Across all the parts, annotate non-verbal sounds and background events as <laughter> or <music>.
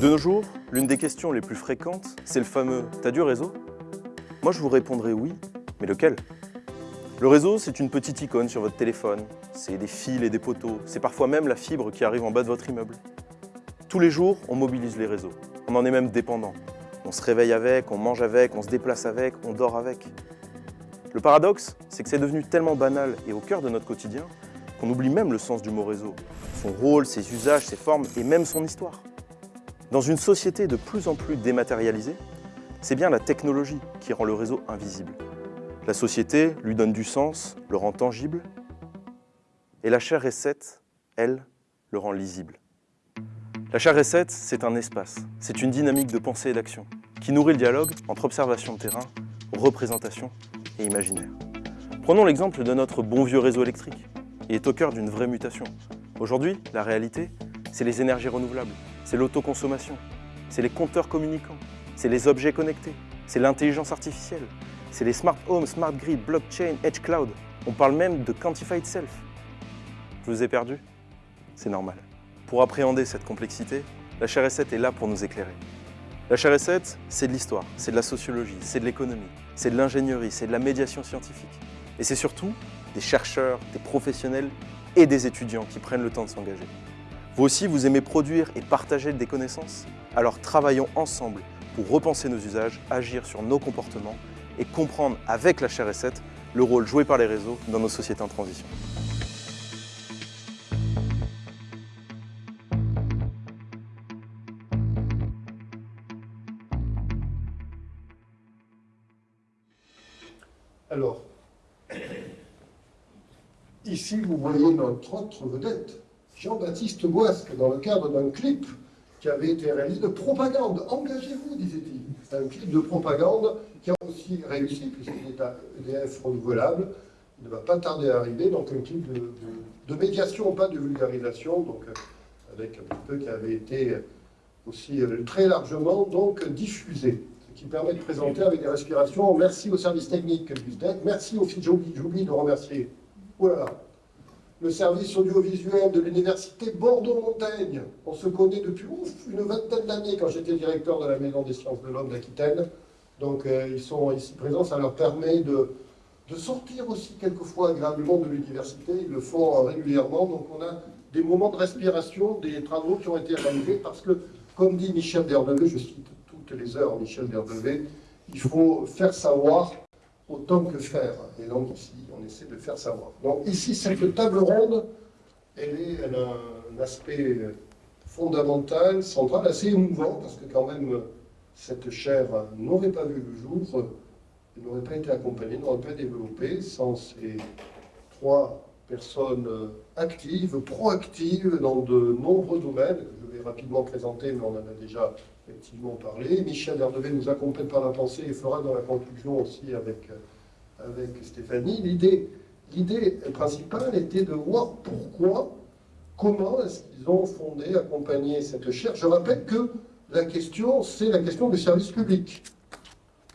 De nos jours, l'une des questions les plus fréquentes, c'est le fameux « T'as du réseau ?» Moi, je vous répondrai oui, mais lequel? Le réseau, c'est une petite icône sur votre téléphone, c'est des fils et des poteaux, c'est parfois même la fibre qui arrive en bas de votre immeuble. Tous les jours, on mobilise les réseaux, on en est même dépendant. On se réveille avec, on mange avec, on se déplace avec, on dort avec. Le paradoxe, c'est que c'est devenu tellement banal et au cœur de notre quotidien qu'on oublie même le sens du mot réseau, son rôle, ses usages, ses formes et même son histoire. Dans une société de plus en plus dématérialisée, c'est bien la technologie qui rend le réseau invisible. La société lui donne du sens, le rend tangible, et la chaire recette, elle, le rend lisible. La chaire recette, c'est un espace, c'est une dynamique de pensée et d'action qui nourrit le dialogue entre observation de terrain, représentation et imaginaire. Prenons l'exemple de notre bon vieux réseau électrique. Il est au cœur d'une vraie mutation. Aujourd'hui, la réalité, c'est les énergies renouvelables, c'est l'autoconsommation, c'est les compteurs communicants, c'est les objets connectés, c'est l'intelligence artificielle, c'est les smart homes, smart grid, blockchain, edge cloud. On parle même de quantified self. Je vous ai perdu C'est normal. Pour appréhender cette complexité, la chaire 7 est là pour nous éclairer. La chaire 7 c'est de l'histoire, c'est de la sociologie, c'est de l'économie, c'est de l'ingénierie, c'est de la médiation scientifique. Et c'est surtout des chercheurs, des professionnels et des étudiants qui prennent le temps de s'engager. Vous aussi, vous aimez produire et partager des connaissances Alors travaillons ensemble pour repenser nos usages, agir sur nos comportements et comprendre avec la chaire 7 le rôle joué par les réseaux dans nos sociétés en transition. Alors, <coughs> ici vous voyez notre autre vedette, Jean-Baptiste Boisque dans le cadre d'un clip qui avait été réalisé de propagande. Engagez-vous, disait-il. Un clip de propagande qui a aussi réussi, puisqu'il est à EDF renouvelable. Il ne va pas tarder à arriver, donc un clip de, médiation, pas de vulgarisation, donc euh, avec un petit peu qui avait été aussi euh, très largement donc diffusé, ce qui permet de présenter avec des respirations. Merci au service technique du SDEC, merci au j'oublie de remercier. Le service audiovisuel de l'université Bordeaux-Montaigne. On se connaît depuis une vingtaine d'années quand j'étais directeur de la Maison des sciences de l'homme d'Aquitaine. Donc euh, ils sont ici présents, ça leur permet de, de sortir aussi quelquefois agréablement de l'université. Ils le font régulièrement, donc on a des moments de respiration, des travaux qui ont été réalisés parce que, comme dit Michel Derdevé, je cite toutes les heures Michel Derdevé, il faut faire savoir autant que faire. Et donc ici, on essaie de faire savoir. Donc ici, cette table ronde, elle, a un aspect fondamental, central, assez émouvant, parce que quand même, cette chaire n'aurait pas vu le jour, n'aurait pas été accompagnée, n'aurait pas développé sans ces trois personnes actives, proactives dans de nombreux domaines. Je vais rapidement présenter, mais on en a déjà effectivement parlé. Michel Herdevé nous accompagne par la pensée et fera dans la conclusion aussi avec, avec Stéphanie. L'idée principale était de voir pourquoi, comment est-ce qu'ils ont fondé, accompagné cette chaire. Je rappelle que la question, c'est la question du service public,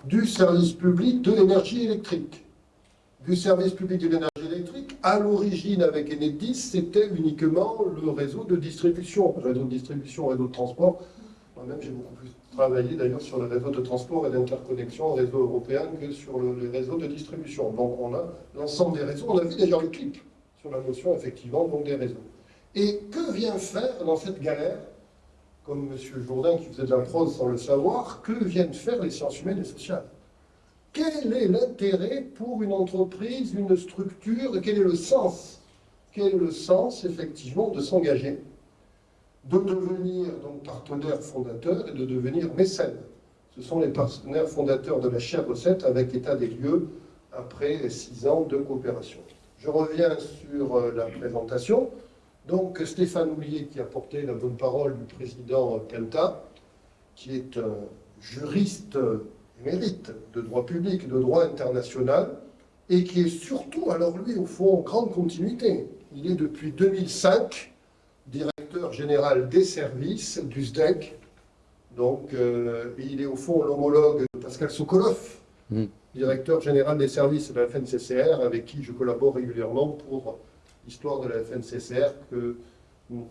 du service public de l'énergie électrique. Du service public de l'énergie électrique, à l'origine avec Enedis, c'était uniquement le réseau de distribution, réseau de distribution, réseau de transport, moi-même, j'ai beaucoup plus travaillé d'ailleurs sur le réseau de transport et d'interconnexion réseau européen que sur le, les réseaux de distribution. Donc on a l'ensemble des réseaux. On a vu d'ailleurs le clip sur la notion, effectivement, des réseaux. Et que vient faire dans cette galère, comme M. Jourdain qui faisait de la prose sans le savoir, que viennent faire les sciences humaines et sociales? Quel est l'intérêt pour une entreprise, une structure? Quel est le sens? Quel est le sens, effectivement, de s'engager? De devenir donc partenaire fondateur et de devenir mécène. Ce sont les partenaires fondateurs de la chaire recette avec état des lieux après six ans de coopération. Je reviens sur euh, la présentation. Donc Stéphane Oulier qui a porté la bonne parole du président Kenta, qui est un juriste émérite de droit public de droit international, et qui est surtout, alors lui, au fond, en grande continuité. Il est depuis 2005 directeur général des services du SDEC. Donc, euh, il est au fond l'homologue de Pascal Sokolov, mm. directeur général des services de la FNCCR, avec qui je collabore régulièrement pour l'histoire de la FNCCR que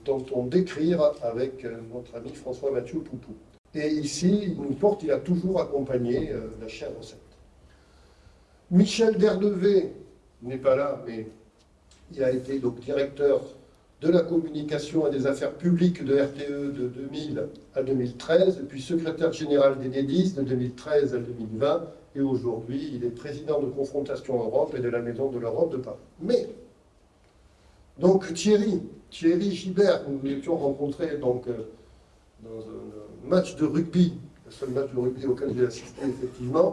tentons d'écrire avec notre ami François-Mathieu Poupou. Et ici, il nous porte, il a toujours accompagné la chaire recette. Michel Derdevé n'est pas là, mais il a été donc directeur de la communication et des affaires publiques de RTE de 2000 à 2013, puis secrétaire général d'Enedis de 2013 à 2020, et aujourd'hui il est président de Confrontation Europe et de la Maison de l'Europe de Paris. Mais, donc Thierry, Thierry Gibert, nous l'étions rencontrés donc, euh, dans un match de rugby seul match de rugby auquel j'ai assisté, effectivement,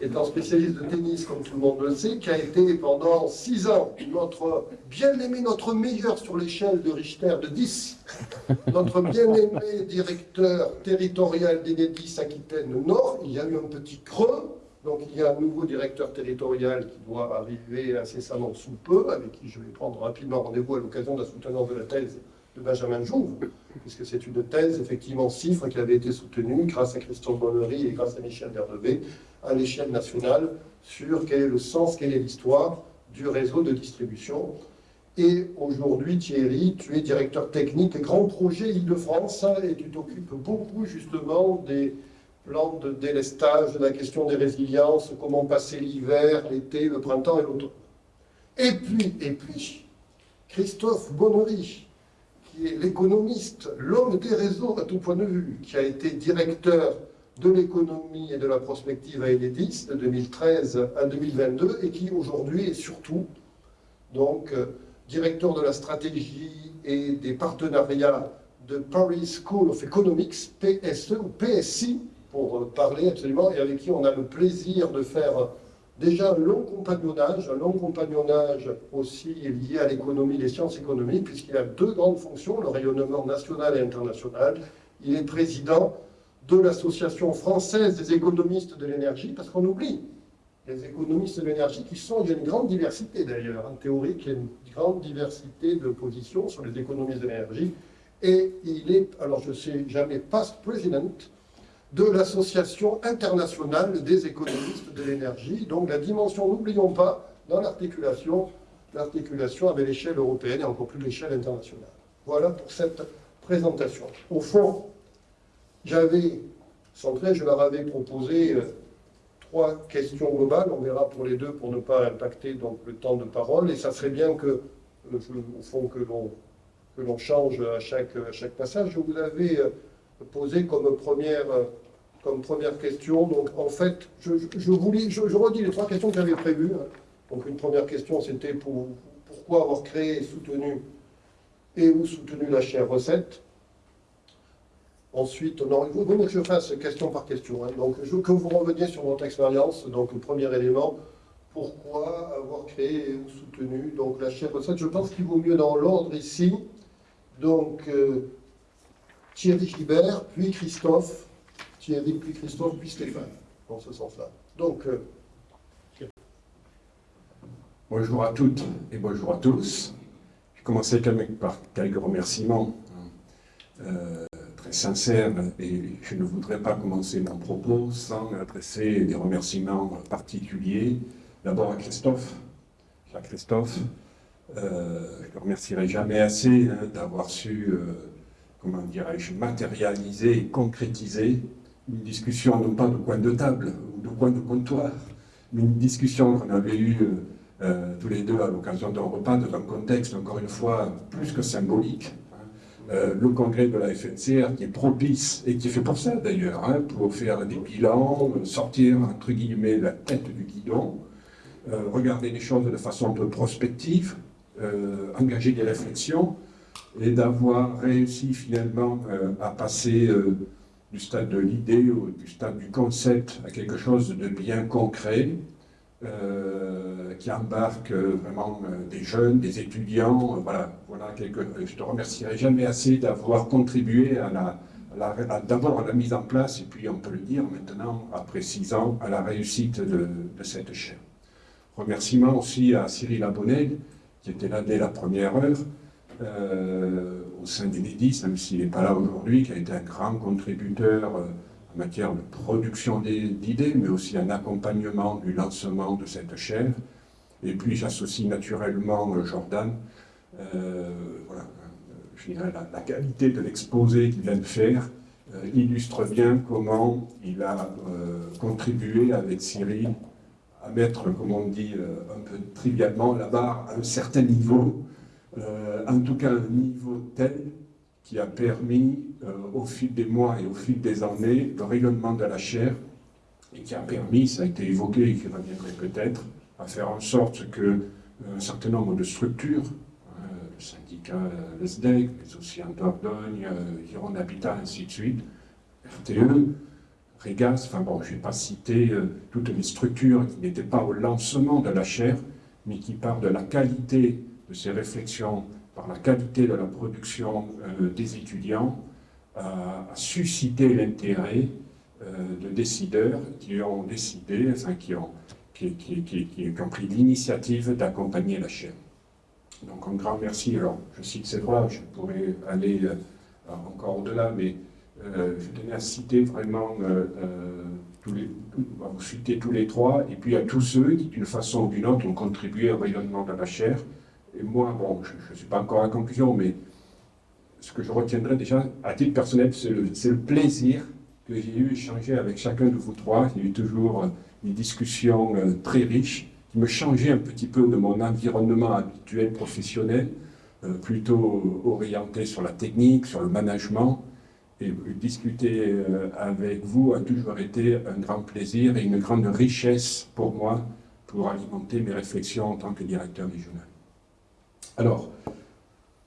étant spécialiste de tennis, comme tout le monde le sait, qui a été pendant six ans notre bien-aimé, notre meilleur sur l'échelle de Richter de 10, notre bien-aimé directeur territorial d'Enedis Aquitaine Nord. Il y a eu un petit creux, donc il y a un nouveau directeur territorial qui doit arriver incessamment sous peu, avec qui je vais prendre rapidement rendez-vous à l'occasion de la soutenance de la thèse de Benjamin Jouve, puisque c'est une thèse, effectivement, CIFRE, qui avait été soutenue grâce à Christophe Bonnery et grâce à Michel Berdebé, à l'échelle nationale, sur quel est le sens, quelle est l'histoire du réseau de distribution. Et aujourd'hui, Thierry, tu es directeur technique Grand Projet Île-de-France et tu t'occupes beaucoup justement des plans de délestage, de la question des résiliences, comment passer l'hiver, l'été, le printemps et l'automne. Et puis, et puis, Christophe Bonnery, qui est l'économiste, l'homme des réseaux à tout point de vue, qui a été directeur de l'économie et de la prospective à Enedis de 2013 à 2022 et qui aujourd'hui est surtout donc euh, directeur de la stratégie et des partenariats de Paris School of Economics, PSE ou PSI pour euh, parler absolument, et avec qui on a le plaisir de faire déjà un long compagnonnage, un long compagnonnage aussi lié à l'économie, les sciences économiques, puisqu'il a deux grandes fonctions, le rayonnement national et international. Il est président de l'Association française des économistes de l'énergie, parce qu'on oublie les économistes de l'énergie qui sont, il y a une grande diversité d'ailleurs, en théorie, il y a une grande diversité de positions sur les économistes de l'énergie, et il est, alors je sais jamais, past president de l'Association internationale des économistes de l'énergie. Donc la dimension, n'oublions pas, dans l'articulation, l'articulation avec l'échelle européenne et encore plus l'échelle internationale. Voilà pour cette présentation. Au fond, j'avais centré, je leur avais proposé euh, trois questions globales, on verra pour les deux pour ne pas impacter donc, le temps de parole, et ça serait bien que, euh, au fond, que l'on change à chaque, à chaque passage. Vous avais euh, posé comme première, comme première question. Donc, en fait, je, je, je, redis les trois questions que j'avais prévues. Hein. Donc, une première question, c'était pour, pourquoi avoir créé et soutenu et ou soutenu la chaire recette? Ensuite, non, il vaut mieux que je fasse question par question. Hein. Donc, je que vous reveniez sur votre expérience. Donc, le premier élément, pourquoi avoir créé ou soutenu donc, la chaire recette? Je pense qu'il vaut mieux dans l'ordre ici. Donc, euh, Thierry Gibert, puis Christophe, Thierry, puis Christophe, puis Stéphane, dans ce sens-là. Donc, euh, Bonjour à toutes et bonjour à tous. Je vais commencer par quelques remerciements euh, très sincères et je ne voudrais pas commencer mon propos sans adresser des remerciements particuliers. D'abord à Christophe. À Christophe, euh, je ne remercierai jamais assez hein, d'avoir su comment dirais-je, matérialiser et concrétiser une discussion, non pas de coin de table ou de coin de comptoir, mais une discussion qu'on avait eue euh, euh, tous les deux à l'occasion d'un repas, dans un contexte, encore une fois, plus que symbolique. Hein. Euh, le congrès de la FNCR qui est propice, et qui est fait pour ça d'ailleurs, hein, pour faire des bilans, sortir, entre guillemets, la tête du guidon, regarder les choses de façon un peu prospective, engager des réflexions, et d'avoir réussi finalement euh, à passer euh, du stade de l'idée ou du stade du concept à quelque chose de bien concret, euh, qui embarque vraiment des jeunes, des étudiants. voilà, voilà quelque, je te remercierai jamais assez d'avoir contribué à la, d'abord la mise en place, et puis on peut le dire maintenant, après six ans, à la réussite de, cette chaîne. Remerciement aussi à Cyril Abonnel, qui était là dès la première heure, euh, au sein d'Enedis, même s'il n'est pas là aujourd'hui, qui a été un grand contributeur euh, en matière de production d'idées, mais aussi un accompagnement du lancement de cette chaîne. Et puis j'associe naturellement euh, Jordan. la, qualité de l'exposé qu'il vient de faire illustre bien comment il a contribué avec Cyril à mettre, comme on dit un peu trivialement, la barre à un certain niveau, en tout cas un niveau tel qui a permis, au fil des mois et au fil des années, le rayonnement de la chair et qui a permis, ça a été évoqué et qui reviendrait peut-être, à faire en sorte que euh, un certain nombre de structures, euh, le syndicat euh, le SDEC, mais aussi en Dordogne, Gironde Habitat, ainsi de suite, RTE, Regas, enfin bon, je ne vais pas citer toutes les structures qui n'étaient pas au lancement de la chaire, mais qui partent de la qualité de ces réflexions, par la qualité de la production des étudiants, à susciter l'intérêt euh, de décideurs qui ont décidé, enfin qui ont, qui, ont pris l'initiative d'accompagner la chaîne. Donc un grand merci. Alors, je cite ces trois, je pourrais aller euh, encore au-delà, mais euh, je tenais à citer vraiment, tous les, à vous citer tous les trois, et puis à tous ceux qui, d'une façon ou d'une autre, ont contribué au rayonnement de la chair. Et moi, bon, je ne suis pas encore à la conclusion, mais ce que je retiendrai déjà, à titre personnel, c'est le, plaisir que j'ai eu échangé avec chacun de vous trois. A eu toujours euh, une discussion euh, très riche qui me changeait un petit peu de mon environnement habituel professionnel, euh, plutôt orienté sur la technique, sur le management. Et discuter avec vous a toujours été un grand plaisir et une grande richesse pour moi pour alimenter mes réflexions en tant que directeur régional. Alors,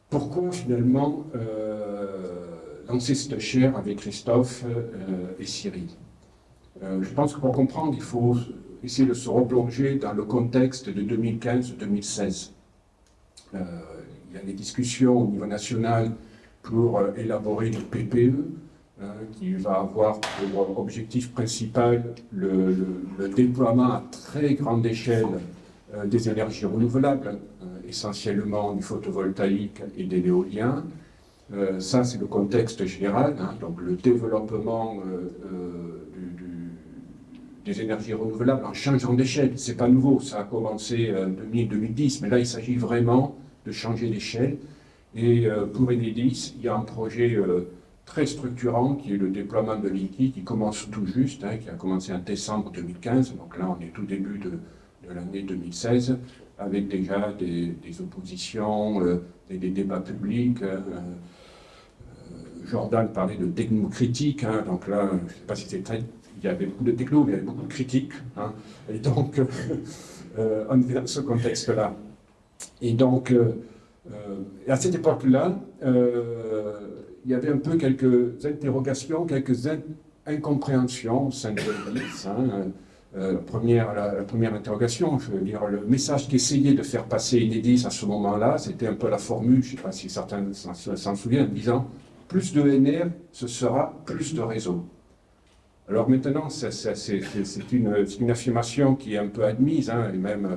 pourquoi finalement lancer cette chaire avec Christophe euh, et Cyril? Euh, je pense que pour comprendre, il faut essayer de se replonger dans le contexte de 2015-2016. Euh, il y a des discussions au niveau national pour élaborer le PPE, qui va avoir pour objectif principal le, le déploiement à très grande échelle des énergies renouvelables, essentiellement du photovoltaïque et de l'éolien, euh, ça, c'est le contexte général, hein, donc le développement euh, euh, des énergies renouvelables en changeant d'échelle. C'est pas nouveau, ça a commencé en 2010, mais là, il s'agit vraiment de changer d'échelle. Et pour Enedis, il y a un projet très structurant qui est le déploiement de l'IKI qui commence tout juste, hein, qui a commencé en décembre 2015, donc là on est tout début de, l'année 2016, avec déjà des, oppositions, des, des, débats publics. Jordan parlait de technocritique, hein, donc là, je ne sais pas si c'est très... Il y avait beaucoup de techno, mais il y avait beaucoup de critiques. Hein, et donc, euh, on est dans ce contexte-là. Et donc, euh, euh, à cette époque-là, il y avait un peu quelques interrogations, quelques incompréhensions au sein de l'Église. Hein, la, première, la, première interrogation, je veux dire, le message qu'essayait de faire passer Enedis à ce moment-là, c'était un peu la formule, je ne sais pas si certains s'en souviennent, disant plus de NR, ce sera plus de réseau. Alors maintenant, c'est une, une, affirmation qui est un peu admise, hein, et même euh,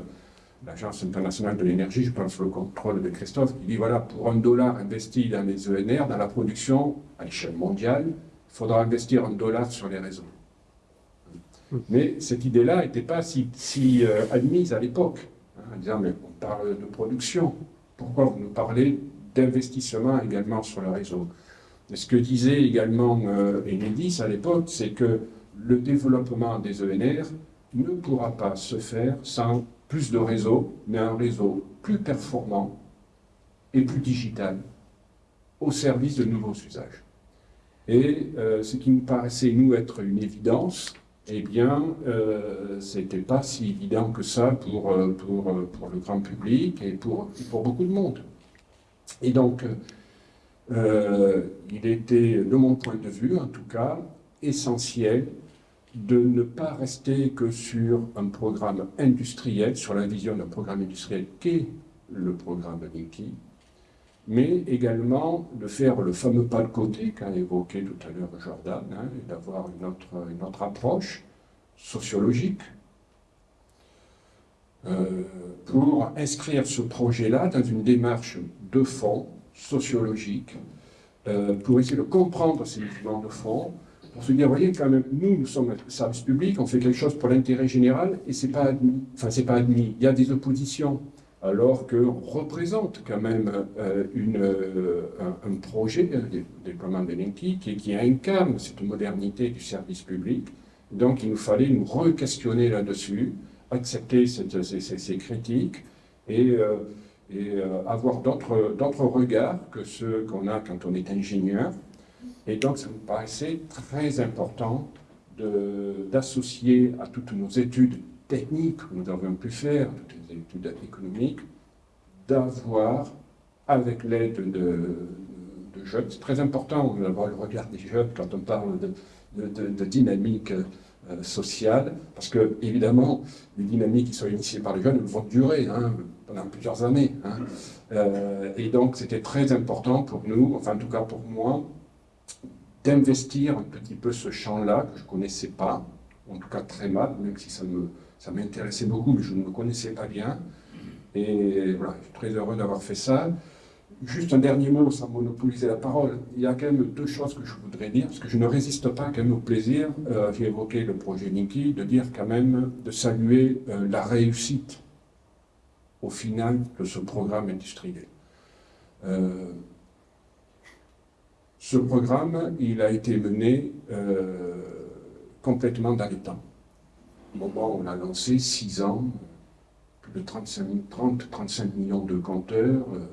l'Agence internationale de l'énergie, je pense le contrôle de Christophe, qui dit, voilà, pour un dollar investi dans les ENR, dans la production, à l'échelle mondiale, il faudra investir un dollar sur les réseaux. Mais cette idée-là n'était pas si, euh, admise à l'époque, hein, en disant, mais on parle de production, pourquoi vous nous parlez d'investissement également sur le réseau? Ce que disait également euh, Enedis à l'époque, c'est que le développement des ENR ne pourra pas se faire sans plus de réseaux, mais un réseau plus performant et plus digital au service de nouveaux usages. Et euh, ce qui nous paraissait, nous, être une évidence, eh bien, euh, ce n'était pas si évident que ça pour, euh, pour le grand public et pour, pour beaucoup de monde. Et donc, euh, il était, de mon point de vue en tout cas, essentiel de ne pas rester que sur un programme industriel, sur la vision d'un programme industriel qu'est le programme Linky, mais également de faire le fameux pas de côté qu'a évoqué tout à l'heure Jordan, hein, et d'avoir une autre, une autre approche sociologique euh, pour inscrire ce projet-là dans une démarche de fond sociologique euh, pour essayer de comprendre ces mouvements de fond, pour se dire, voyez, quand même, nous, nous sommes un service public, on fait quelque chose pour l'intérêt général, et c'est pas admis. Enfin, c'est pas admis. Il y a des oppositions. Alors qu'on représente quand même euh, une, euh, un, projet, un déploiement de Linky, qui, qui, incarne cette modernité du service public. Donc il nous fallait nous re-questionner là-dessus, accepter ces, critiques et, euh, avoir d'autres regards que ceux qu'on a quand on est ingénieur. Et donc ça me paraissait très important d'associer à toutes nos études techniques que nous avons pu faire, les études économiques, d'avoir, avec l'aide de, jeunes, c'est très important d'avoir le regard des jeunes quand on parle de, dynamique euh, sociale, parce que, évidemment, les dynamiques qui sont initiées par les jeunes vont durer hein, pendant plusieurs années. Hein. Euh, et donc, c'était très important pour nous, enfin, en tout cas pour moi, d'investir un petit peu ce champ-là que je ne connaissais pas, en tout cas très mal, même si ça me ça m'intéressait beaucoup, mais je ne me connaissais pas bien. Et voilà, je suis très heureux d'avoir fait ça. Juste un dernier mot, sans monopoliser la parole. Il y a quand même deux choses que je voudrais dire, parce que je ne résiste pas quand même au plaisir, euh, j'ai évoqué le projet Linky, de dire quand même, de saluer euh, la réussite au final de ce programme industriel. Euh, ce programme, il a été mené complètement dans les temps au moment où on a lancé, 6 ans, plus de 30-35 millions de compteurs, il euh,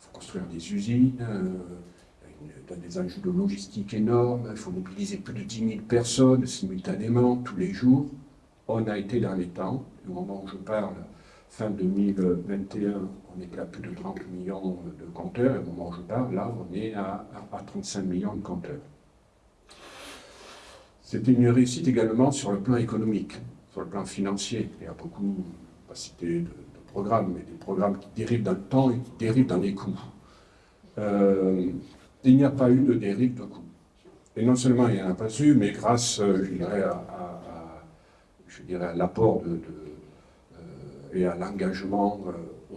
faut construire des usines, euh, des enjeux de logistique énormes, il faut mobiliser plus de 10 000 personnes simultanément, tous les jours. On a été dans les temps, au moment où je parle, fin 2021, on était à plus de 30 millions de compteurs, et au moment où je parle, là, on est à 35 millions de compteurs. C'était une réussite également sur le plan économique, sur le plan financier. Il y a beaucoup, pas cité de, programmes, mais des programmes qui dérivent dans le temps et qui dérivent dans les coûts. Euh, il n'y a pas eu de dérive de coûts. Et non seulement il n'y en a pas eu, mais grâce, euh, je dirais, à, l'apport de, euh, et à l'engagement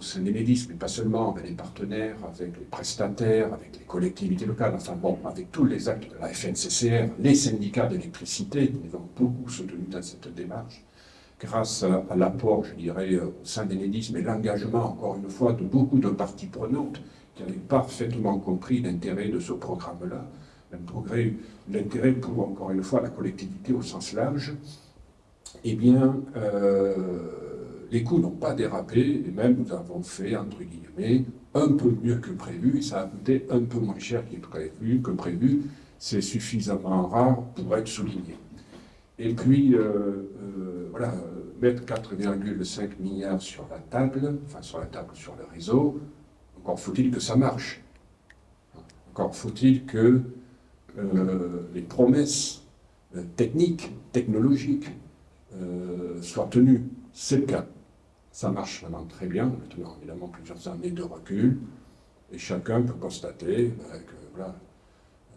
au sein d'Enedis, mais pas seulement, avec les partenaires, avec les prestataires, avec les collectivités locales, enfin bon, avec tous les actes de la FNCCR, les syndicats d'électricité, nous avons beaucoup soutenu dans cette démarche, grâce à, l'apport, je dirais, au sein d'Enedis, mais l'engagement, encore une fois, de beaucoup de parties prenantes qui avaient parfaitement compris l'intérêt de ce programme-là, l'intérêt pour, encore une fois, la collectivité au sens large, eh bien, euh, les coûts n'ont pas dérapé, et même nous avons fait, entre guillemets, un peu mieux que prévu, et ça a coûté un peu moins cher que prévu. Que prévu. C'est suffisamment rare pour être souligné. Et puis, euh, euh, voilà, mettre 4,5 milliards sur la table, enfin sur la table, sur le réseau, encore faut-il que ça marche. Encore faut-il que euh, les promesses techniques, technologiques, soient tenues. C'est le cas. Ça marche vraiment très bien, maintenant évidemment plusieurs années de recul, et chacun peut constater ben, que voilà,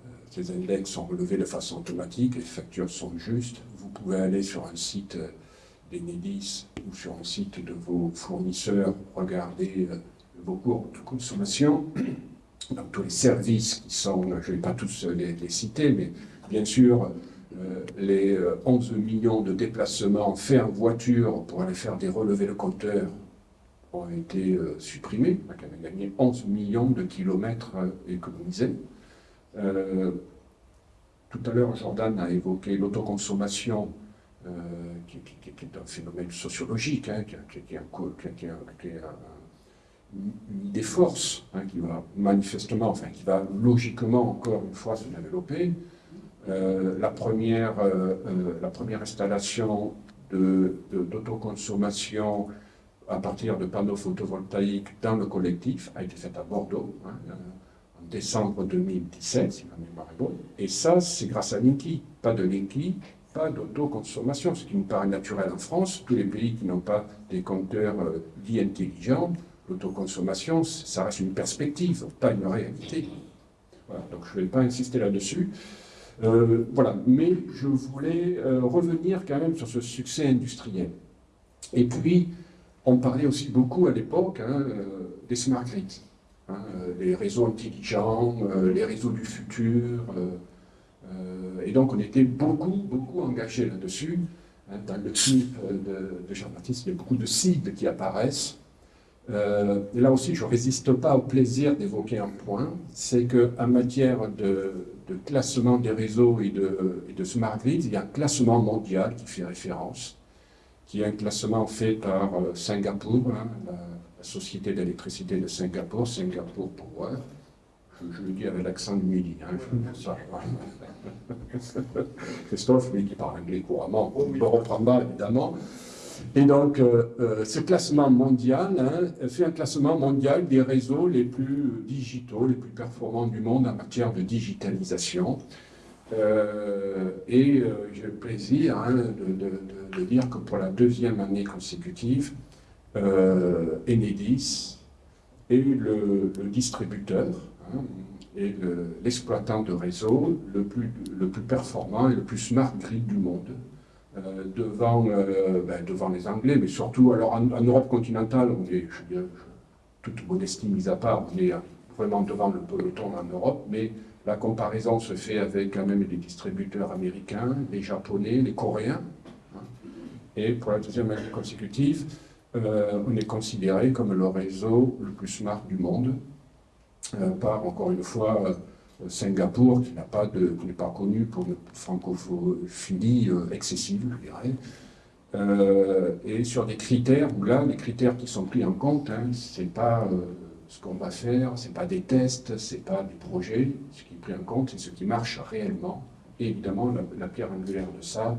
euh, ces index sont relevés de façon automatique, les factures sont justes. Vous pouvez aller sur un site euh, d'Enedis ou sur un site de vos fournisseurs, regarder euh, vos cours de consommation, donc tous les services qui sont, je ne vais pas tous les citer, mais bien sûr, les 11 euh, millions de déplacements faits en voiture pour aller faire des relevés de compteurs ont été euh, supprimés. On a quand même gagné 11 millions de kilomètres économisés. tout à l'heure, Jordan a évoqué l'autoconsommation, qui, est un phénomène sociologique, qui, est une idée force, hein, qui va manifestement, enfin qui va logiquement encore une fois se développer. Euh, la, première, euh, euh, la première installation d'autoconsommation à partir de panneaux photovoltaïques dans le collectif a été faite à Bordeaux hein, en décembre 2017, si ma mémoire est bonne. Et ça, c'est grâce à Linky. Pas de Linky, pas d'autoconsommation, ce qui me paraît naturel en France. Tous les pays qui n'ont pas des compteurs dits intelligents, l'autoconsommation, ça reste une perspective, pas une réalité. donc je ne vais pas insister là-dessus. Euh, voilà, mais je voulais euh, revenir quand même sur ce succès industriel. Et puis, on parlait aussi beaucoup à l'époque hein, euh, des smart grids, hein, les réseaux intelligents, les réseaux du futur. et donc, on était beaucoup, beaucoup engagés là-dessus. Hein, dans le clip de, Jean-Baptiste, il y a beaucoup de cibles qui apparaissent. Euh, là aussi, je ne résiste pas au plaisir d'évoquer un point, c'est qu'en matière de, classement des réseaux et de, de, smart grid, il y a un classement mondial qui fait référence, qui est un classement fait par euh, Singapour, hein, la, société d'électricité de Singapour, Singapour Power. Je, le dis avec l'accent du midi. Hein, <laughs> Christophe, lui, qui parle anglais couramment, on ne reprend pas, évidemment. Et donc, euh, euh, ce classement mondial hein, fait un classement mondial des réseaux les plus digitaux, les plus performants du monde en matière de digitalisation. Euh, et j'ai le plaisir hein, de, dire que pour la deuxième année consécutive, Enedis est le, distributeur hein, et l'exploitant de réseau le plus, le plus performant et le plus smart grid du monde. Euh, devant, euh, ben, devant les Anglais, mais surtout, alors en, Europe continentale, on est, je, toute modestie mise à part, on est vraiment devant le peloton en Europe, mais la comparaison se fait avec quand même les distributeurs américains, les japonais, les coréens. Hein. Et pour la deuxième année consécutive, euh, on est considéré comme le réseau le plus smart du monde, par, encore une fois, Singapour, qui n'est pas, connu pour une francophonie euh, excessive, je dirais, euh, et sur des critères où là, les critères qui sont pris en compte, hein, ce n'est pas euh, ce qu'on va faire, ce n'est pas des tests, ce n'est pas des projets, ce qui est pris en compte, c'est ce qui marche réellement. Et évidemment, la, pierre angulaire de ça,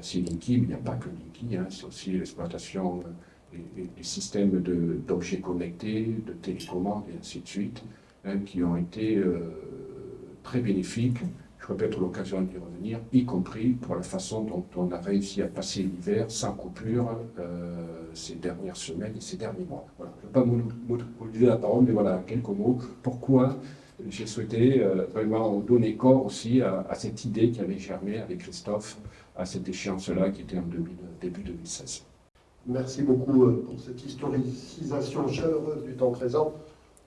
c'est Linky, mais il n'y a pas que Linky, hein, c'est aussi l'exploitation des, systèmes d'objets connectés, de télécommandes et ainsi de suite, hein, qui ont été très bénéfique. Je répète l'occasion d'y revenir, y compris pour la façon dont on a réussi à passer l'hiver sans coupure euh, ces dernières semaines et ces derniers mois. Voilà. Je ne vais pas dire la parole, mais voilà, quelques mots. Pourquoi j'ai souhaité euh, vraiment donner corps aussi à, cette idée qui avait germé avec Christophe à cette échéance-là qui était en début 2016. Merci beaucoup euh, pour cette historicisation chaleureuse du temps présent.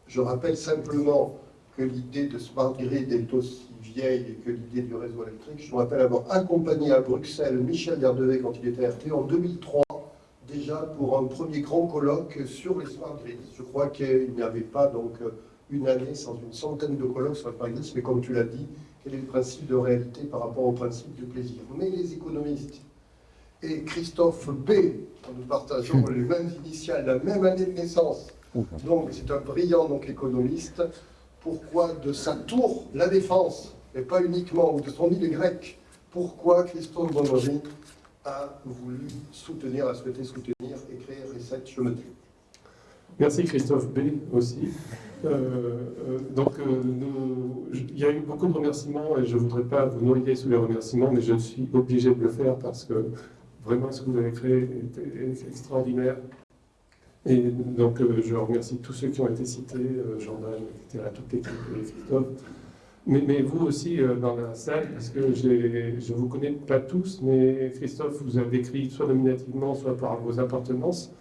Je rappelle simplement que l'idée de Smart Grid est aussi vieille que l'idée du réseau électrique. Je me rappelle avoir accompagné à Bruxelles Michel Gardevet quand il était RT en 2003, déjà pour un premier grand colloque sur les Smart Grids. Je crois qu'il n'y avait pas donc une année sans une centaine de colloques sur les Smart Grids, mais comme tu l'as dit, quel est le principe de réalité par rapport au principe du plaisir? Mais les économistes et Christophe B, nous partageons <laughs> les mêmes initiales, la même année de naissance, donc c'est un brillant donc, économiste, pourquoi de sa tour, la défense, et pas uniquement, ou de son île grecque, pourquoi Christophe Bonnery a voulu soutenir, a souhaité soutenir et créer Reset Je me Merci Christophe B aussi. Euh, euh, donc, euh, il y a eu beaucoup de remerciements et je ne voudrais pas vous noyer sous les remerciements, mais je suis obligé de le faire parce que vraiment ce que vous avez créé est extraordinaire. Et donc, euh, je remercie tous ceux qui ont été cités, euh, Jordan, etc., toute l'équipe et Christophe. Mais, mais, vous aussi euh, dans la salle, parce que je ne vous connais pas tous, mais Christophe, vous avez écrit soit nominativement, soit par vos appartenances.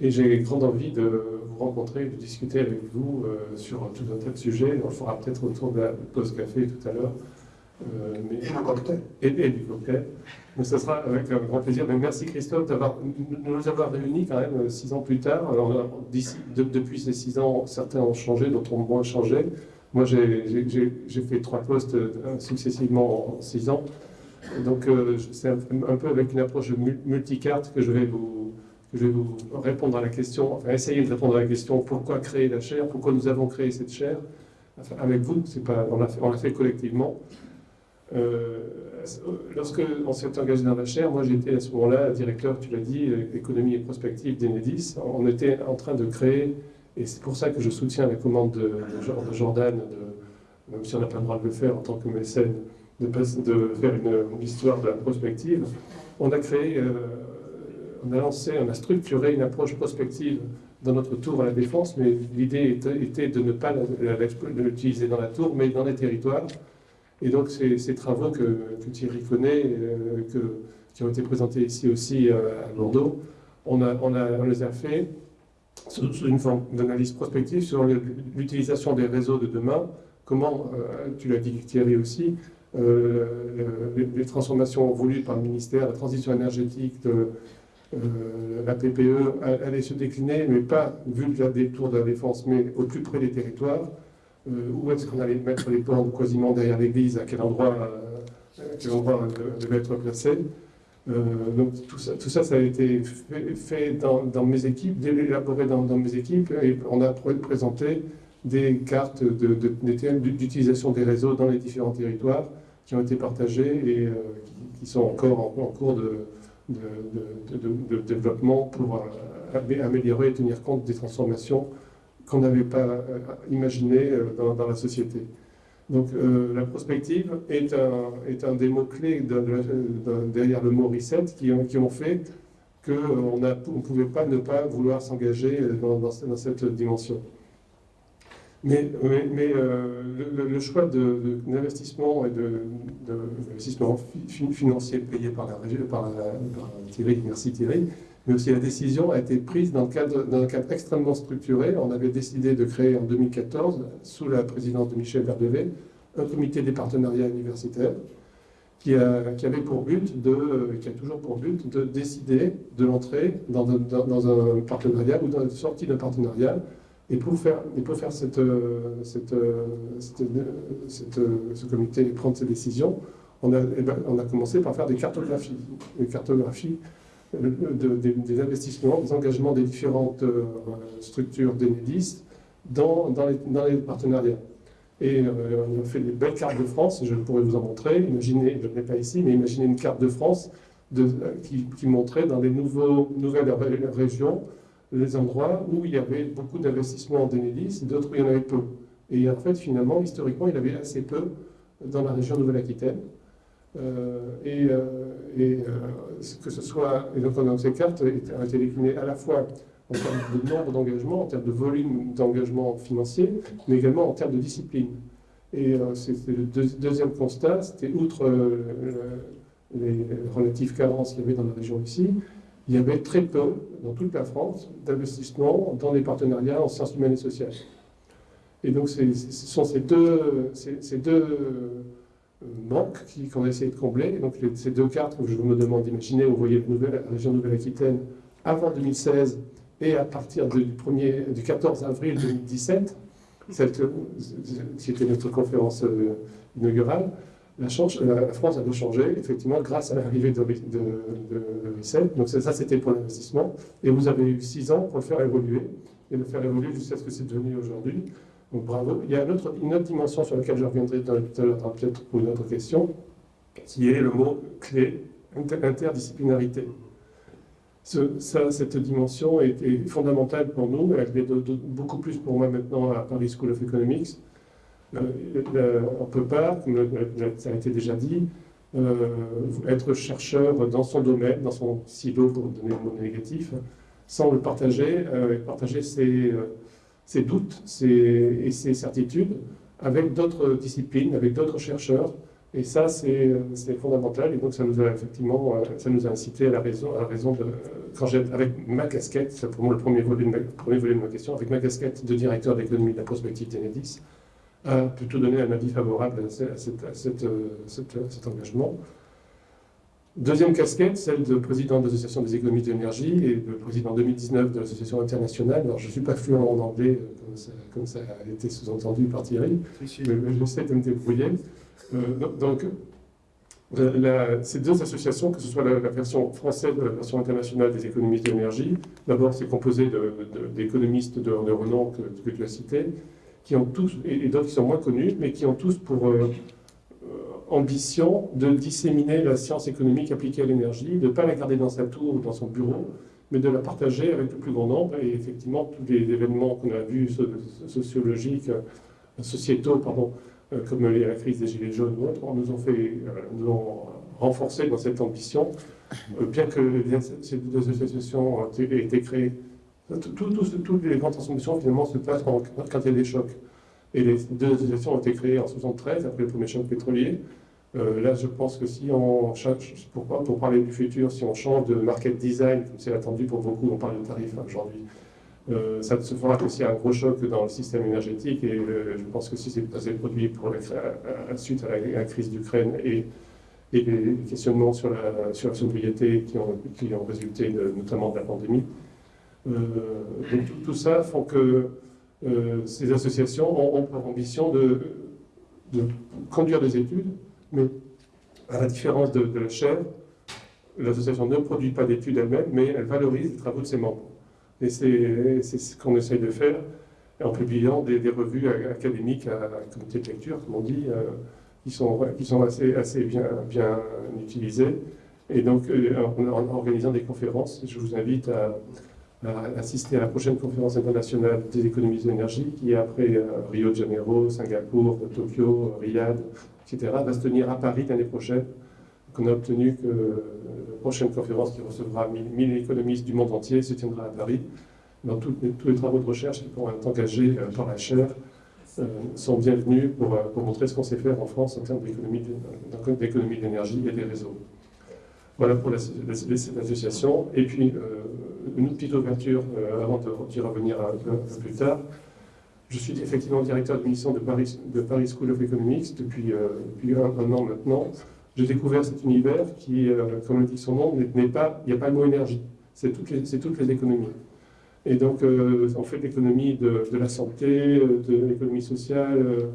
Et j'ai grande envie de vous rencontrer, de discuter avec vous sur tout un tas de sujets. On le fera peut-être autour de la pause café tout à l'heure. Euh, mais, et le cocktail. Et, du cocktail. Mais ce sera avec un grand plaisir. Mais merci Christophe de nous avoir réunis quand même euh, six ans plus tard. Alors, depuis ces six ans, certains ont changé, d'autres ont moins changé. Moi, j'ai fait trois postes euh, successivement en six ans. Donc, c'est un, peu avec une approche multicarte que je vais vous, je vais vous répondre à la question, enfin essayer de répondre à la question pourquoi créer la chaire, pourquoi nous avons créé cette chaire? avec vous, pas, on l'a fait, fait collectivement. Euh, lorsque on s'est engagé dans la chaire, moi j'étais à ce moment-là directeur, tu l'as dit, économie et prospective d'Enedis. On était en train de créer, et c'est pour ça que je soutiens la commande de, Jordan, de, même si on n'a pas le droit de le faire en tant que mécène, de, de faire une, histoire de la prospective. On a créé, euh, on a lancé, on a structuré une approche prospective dans notre tour à la défense, mais l'idée était, de ne pas l'utiliser dans la tour, mais dans les territoires. Et donc ces, travaux que, Thierry connaît, euh, qui ont été présentés ici aussi euh, à Bordeaux, on, les a fait sous, une forme d'analyse prospective sur l'utilisation des réseaux de demain, comment, euh, tu l'as dit Thierry aussi, les, transformations voulues par le ministère, la transition énergétique, euh, la PPE allait se décliner, mais pas vu le détour de la défense, mais au plus près des territoires. Euh, où est-ce qu'on allait mettre les bornes quasiment derrière l'église, à quel endroit, euh, à quel endroit devait être placé. donc tout ça, tout ça, ça a été fait, dans, mes équipes, élaboré dans, mes équipes, et on a présenté des cartes d'utilisation des réseaux dans les différents territoires qui ont été partagées et qui, sont encore en cours de, de, développement pour euh, améliorer et tenir compte des transformations qu'on n'avait pas euh, imaginées euh, dans, la société. Donc la prospective est un, des mots-clés derrière le mot reset qui, ont fait qu'on ne pouvait pas ne pas vouloir s'engager dans, cette dimension. Mais, euh, le, choix d'investissement et d'investissement financier payé par, la, par, par Thierry, merci Thierry, mais aussi la décision a été prise dans, un cadre extrêmement structuré. On avait décidé de créer en 2014, sous la présidence de Michel Verdevet, un comité des partenariats universitaires qui, a, avait pour but de, qui a toujours pour but de décider de l'entrée dans, un partenariat ou dans la sortie d'un partenariat et pour faire, et pour faire ce comité prendre ses décisions, on a, eh ben, on a commencé par faire des cartographies, des cartographies des, investissements, des engagements des différentes structures d'Enedis dans, les, partenariats. Et on a fait des belles cartes de France, je pourrais vous en montrer. Imaginez, je ne l'ai pas ici, mais imaginez une carte de France de, qui, montrait dans les nouvelles régions les endroits où il y avait beaucoup d'investissements en Dénélis, d'autres où il y en avait peu. Et en fait, finalement, historiquement, il y avait assez peu dans la région Nouvelle-Aquitaine. Euh, et, euh, et euh, que ce soit, et donc dans ces cartes ont été déclinées à la fois en termes de nombre d'engagements, en termes de volume d'engagement financier, mais également en termes de discipline. Et c'était le deuxième constat, c'était outre les relatives carences qu'il y avait dans la région ici, il y avait très peu, dans toute la France, d'investissements dans les partenariats en sciences humaines et sociales. Et donc, ce sont ces, deux euh, manques qu'on a essayé de combler. donc, ces deux cartes que je me demande d'imaginer, vous voyez la région Nouvelle-Aquitaine avant 2016 et à partir du, 1er, du 14 avril 2017, celle qui était notre conférence euh, inaugurale, la, France a dû changer, effectivement, grâce à l'arrivée de, de, de, Donc ça, c'était pour l'investissement. Et vous avez eu six ans pour le faire évoluer, et le faire évoluer jusqu'à ce que c'est devenu aujourd'hui. Donc bravo. Il y a une autre, dimension sur laquelle je reviendrai à l'heure, peut-être pour une autre question, qui est le mot clé, interdisciplinarité. ça, cette dimension est, fondamentale pour nous, elle est beaucoup plus pour moi maintenant à Paris School of Economics, euh, on ne peut pas, comme ça a été déjà dit, euh, être chercheur dans son domaine, dans son silo, pour donner le mot négatif, sans le partager, euh, partager ses, doutes et ses certitudes avec d'autres disciplines, avec d'autres chercheurs. Et ça, c'est fondamental. Et donc, ça nous a effectivement, ça nous a incité à la raison, à la raison de, quand j'ai, avec ma casquette, c'est pour moi le premier volet, de ma, premier volet de ma question, avec ma casquette de directeur d'économie de la prospective d'Enedis, a plutôt donné un avis favorable à, euh, cet engagement. Deuxième casquette, celle de président de l'Association des économies d'énergie et de président 2019 de l'Association internationale. Alors, je ne suis pas fluent en anglais, euh, comme ça, a été sous-entendu par Thierry, mais j'essaie de me débrouiller. Euh, donc, ces deux associations, que ce soit la, version française ou la version internationale des économies d'énergie, d'abord, c'est composé d'économistes de, de, renom que, que tu as cités, qui ont tous, et, d'autres qui sont moins connus, mais qui ont tous pour euh, ambition de disséminer la science économique appliquée à l'énergie, de ne pas la garder dans sa tour ou dans son bureau, mais de la partager avec le plus grand nombre. Et effectivement, tous les événements qu'on a vus, sociologiques, euh, sociétaux, pardon, comme la crise des Gilets jaunes ou autres, nous ont, fait, nous ont renforcé dans cette ambition, bien que ces deux associations aient été créées toutes les grandes transformations, finalement, se passent quand, il y a des chocs. Et les deux associations ont été créées en 73, après le premier choc pétrolier. Euh, là, je pense que si on change, pourquoi, pour parler du futur, si on change de market design, comme c'est attendu pour beaucoup, on parle de tarifs hein, aujourd'hui, euh, ça se fera aussi un gros choc dans le système énergétique. Et je pense que si c'est produit pour la, suite à la, crise d'Ukraine et, les questionnements sur la, sur la sobriété qui ont, qui ont résulté notamment de la pandémie. Euh, donc tout, tout ça font que ces associations ont, pour ambition de, conduire des études, mais à la différence de, la chaire, l'association ne produit pas d'études elle-même, mais elle valorise les travaux de ses membres. Et c'est ce qu'on essaye de faire en publiant des, revues académiques à, comité de lecture, comme on dit, euh, qui sont, assez, bien, utilisées. Et donc, euh, en organisant des conférences, je vous invite à, à assister à la prochaine conférence internationale des économies de l'énergie, qui après euh, Rio de Janeiro, Singapour, Tokyo, Riyad, etc., va se tenir à Paris l'année prochaine. Donc, on a obtenu que la prochaine conférence qui recevra 1000 1000 économistes du monde entier se tiendra à Paris. Tous les, travaux de recherche qui pourront être engagés euh, par la chaire euh, sont bienvenus pour, euh, montrer ce qu'on sait faire en France en termes d'économie l'énergie et des réseaux. Voilà pour la- la- cette association. Et puis, euh, une petite ouverture, euh, avant d'y revenir un peu, un peu plus tard. Je suis effectivement directeur de mission de Paris, School of Economics depuis, euh, un, an maintenant. J'ai découvert cet univers qui, euh, comme le dit son nom, il n'y a pas le mot énergie, c'est toutes les, économies. Et donc, euh, on fait l'économie de, la santé, euh, de l'économie sociale, euh,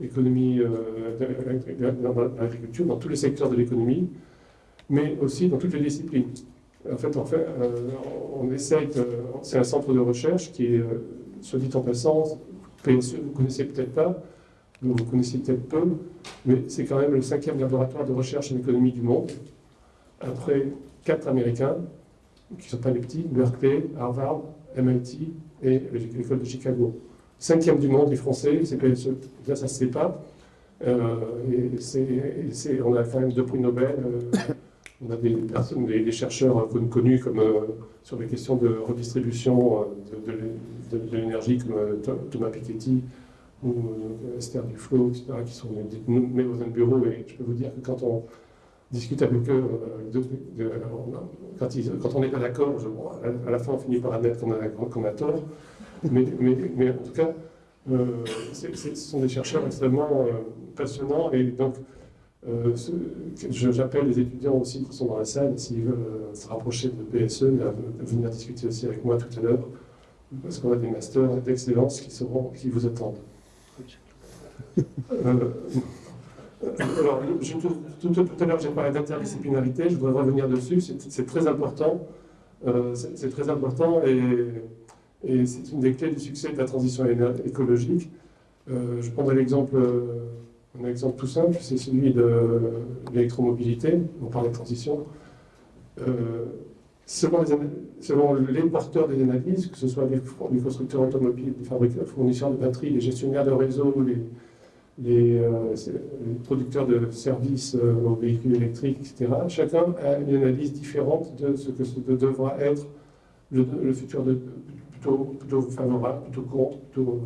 l'économie euh, de, l'agriculture, dans tous les secteurs de l'économie, mais aussi dans toutes les disciplines. En fait, en fait euh, on essaye, c'est un centre de recherche qui est, euh, soit dit en passant, PSE, vous connaissez peut-être pas, vous connaissez peut-être peu, mais c'est quand même le cinquième laboratoire de recherche en économie du monde, après quatre Américains, qui ne sont pas les petits, Berkeley, Harvard, MIT et l'école de Chicago. Cinquième du monde, les Français, c'est PSE. Ça ne se sait pas. Euh, et on a quand même deux prix Nobel. On a des personnes, des, chercheurs con- connus comme euh, sur les questions de redistribution euh, de, de l'é- de- de l'énergie, comme euh, Tho- Thomas Piketty ou Esther Duflo, etc., qui sont détenus dans un bureau. Et je peux vous dire que quand on discute avec eux, quand, ils- quand on n'est pas d'accord, à, la fin on finit par admettre qu'on a, a tort. Mais, mais- en tout cas, ce sont des chercheurs extrêmement passionnants et donc euh, j'appelle les étudiants aussi qui sont dans la salle, s'ils veulent euh, se rapprocher de PSE, à venir discuter aussi avec moi tout à l'heure, parce qu'on a des masters d'excellence qui, vous attendent. Euh, alors, tout, à l'heure, j'ai parlé d'interdisciplinarité, je voudrais revenir dessus, c'est très important. C'est très important et, c'est une des clés du succès de la transition écologique. Je prendrai l'exemple, un exemple tout simple, c'est celui de l'électromobilité. On parle de transition. Euh, selon, les, porteurs des analyses, que ce soit les, constructeurs automobiles, les fabricants, fournisseurs de batteries, les gestionnaires de réseau, les, les, euh, les producteurs de services euh, aux véhicules électriques, etc. Chacun a une analyse différente de ce que devra être le, futur plutôt, plutôt favorable, plutôt contre, plutôt,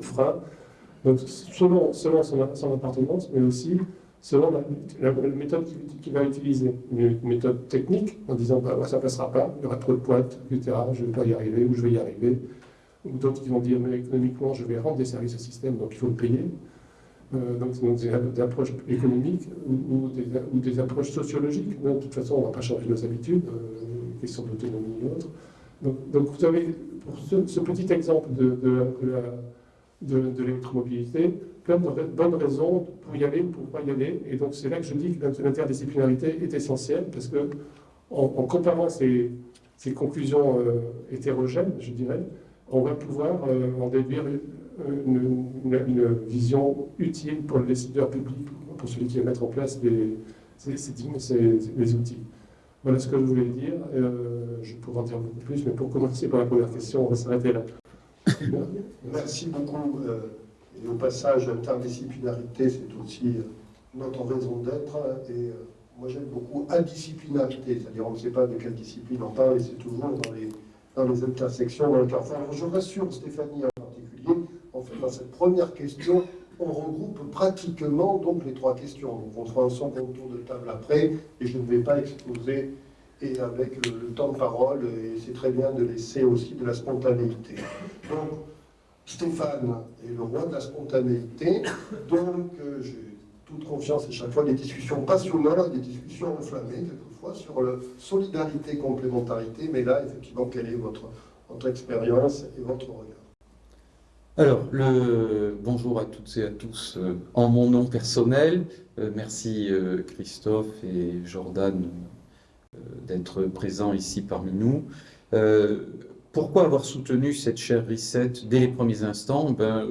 frein. Donc selon, selon son, appartenance, mais aussi selon la, méthode qu'il va utiliser. Une méthode technique, en disant bah, ça ne passera pas, il y aura trop de pointes, etc., je ne vais pas y arriver, ou je vais y arriver. Ou d'autres qui vont dire mais économiquement, je vais rendre des services au système, donc il faut le payer. Euh, donc, donc des, approches économiques ou, des, approches sociologiques. De toute façon, on ne va pas changer nos habitudes, euh, question d'autonomie et autres. Donc, donc vous avez, pour ce, petit exemple de, de la- de- l'électromobilité, plein de bonnes raisons pour y aller ou pour ne pas y aller. Et donc c'est là que je dis que l'int- l'interdisciplinarité est essentielle, parce que en, comparant ces, conclusions euh, hétérogènes, je dirais, on va pouvoir euh, en déduire une, une- vision utile pour le décideur public, pour celui qui va mettre en place ces- ces- outils. Voilà ce que je voulais dire. Euh, je pourrais en dire beaucoup plus, mais pour commencer par la première question, on va s'arrêter là. Merci beaucoup. euh, Et au passage, interdisciplinarité, c'est aussi euh, notre raison d'être. Et euh, moi, j'aime beaucoup indisciplinarité, c'est-à-dire on ne sait pas de quelle discipline on parle et c'est toujours dans les, intersections, dans le carrefour. Alors, je rassure Stéphanie en particulier, en fait, dans cette première question, on regroupe pratiquement donc les trois questions. Donc, on fera un second tour de table après et je ne vais pas exposer et avec le, temps de parole, et c'est très bien de laisser aussi de la spontanéité. Donc, Stéphane est le roi de la spontanéité, donc euh, j'ai toute confiance et chaque fois des discussions passionnantes, des discussions enflammées, quelquefois, sur la solidarité, complémentarité. Mais là, effectivement, quelle est votre, expérience et votre regard alors, bonjour à toutes et à tous euh, en mon nom personnel. Euh, merci Christophe et Jordan d'être présents ici parmi nous. pourquoi avoir soutenu cette chaire Reset dès les premiers instants? Ben,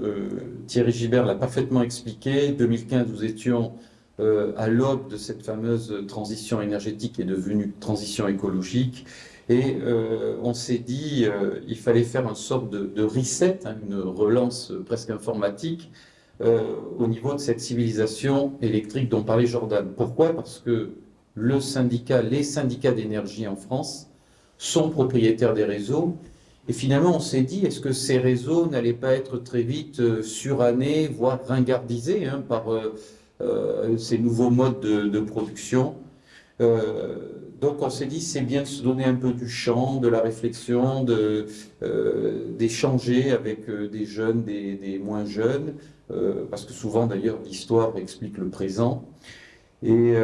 Thierry Gibert l'a parfaitement expliqué. 2015, nous étions à l'aube de cette fameuse transition énergétique qui est devenue transition écologique. Et euh, on s'est dit euh, il fallait faire une sorte de, reset, hein, une relance presque informatique euh, au niveau de cette civilisation électrique dont parlait Jordan. Pourquoi? Parce que le syndicat, les syndicats d'énergie en France sont propriétaires des réseaux. Et finalement, on s'est dit, est-ce que ces réseaux n'allaient pas être très vite surannés, voire ringardisés hein, par ces nouveaux modes de, de production? Donc on s'est dit c'est bien de se donner un peu du champ, de la réflexion, euh, d'échanger avec euh, des jeunes, des, moins jeunes, euh, parce que souvent d'ailleurs l'histoire explique le présent. Et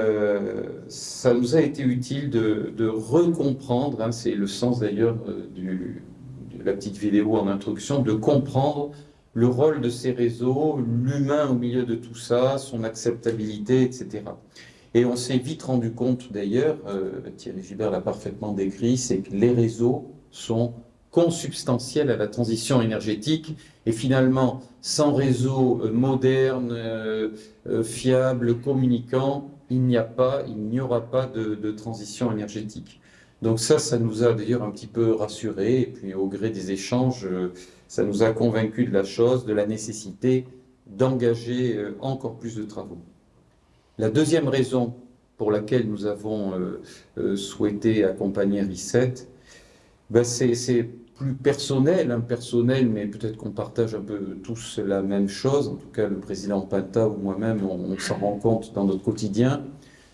ça nous a été utile de, recomprendre, hein, c'est le sens d'ailleurs de la petite vidéo en introduction, de comprendre le rôle de ces réseaux, l'humain au milieu de tout ça, son acceptabilité, etc. Et on s'est vite rendu compte d'ailleurs, euh, Thierry Gilbert l'a parfaitement décrit, c'est que les réseaux sont consubstantiels à la transition énergétique et finalement, sans réseau euh, moderne, euh, fiable, communicant, il n'y a pas, il n'y aura pas de, transition énergétique. Donc ça, ça nous a d'ailleurs un petit peu rassurés et puis au gré des échanges, ça nous a convaincus de la chose, de la nécessité d'engager encore plus de travaux. La deuxième raison pour laquelle nous avons euh, euh, souhaité accompagner Reset, ben c'est plus personnel, impersonnel, mais peut-être qu'on partage un peu tous la même chose, en tout cas le président Pinta ou moi-même, on, s'en rend compte dans notre quotidien,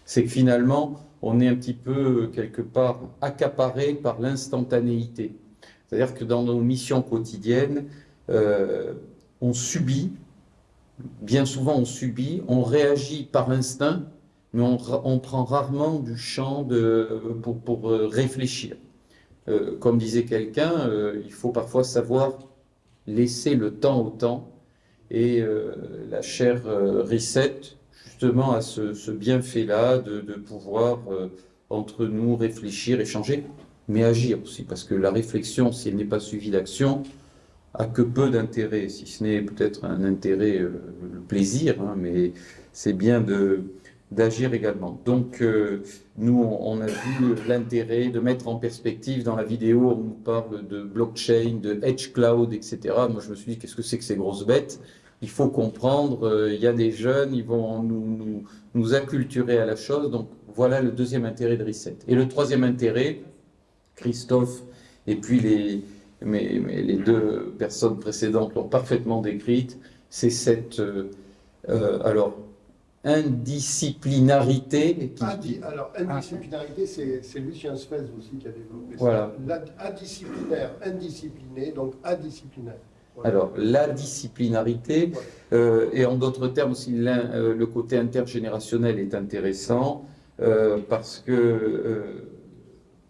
c'est que finalement, on est un petit peu, quelque part, accaparé par l'instantanéité. C'est-à-dire que dans nos missions quotidiennes, euh, on subit bien souvent on subit, on réagit par instinct, mais on, prend rarement du champ pour, euh, réfléchir. Euh, comme disait quelqu'un, euh, il faut parfois savoir laisser le temps au temps, et la chair Reset, justement, a ce, bienfait-là de, de, pouvoir, entre nous, réfléchir, échanger, mais agir aussi, parce que la réflexion, si elle n'est pas suivie d'action, a que peu d'intérêt, si ce n'est peut-être un intérêt, euh, le plaisir, hein, mais c'est bien de d'agir également. Donc, euh, nous, on a vu l'intérêt de mettre en perspective, dans la vidéo, on nous parle de blockchain, de edge cloud, etc. Moi, je me suis dit, qu'est-ce que c'est que ces grosses bêtes? Il faut comprendre, euh, il y a des jeunes, ils vont nous, nous, acculturer à la chose. Donc, voilà le deuxième intérêt de Reset. Et le troisième intérêt, Christophe, et puis les, mais, les deux personnes précédentes l'ont parfaitement décrite, c'est cette euh, alors, indisciplinarité. alors, indisciplinarité, c'est Lucien Spez aussi qui a développé voilà. ça. Indisciplinaire, indiscipliné, donc indisciplinaire. Alors, la disciplinarité, euh, et en d'autres termes aussi, le côté intergénérationnel est intéressant, parce que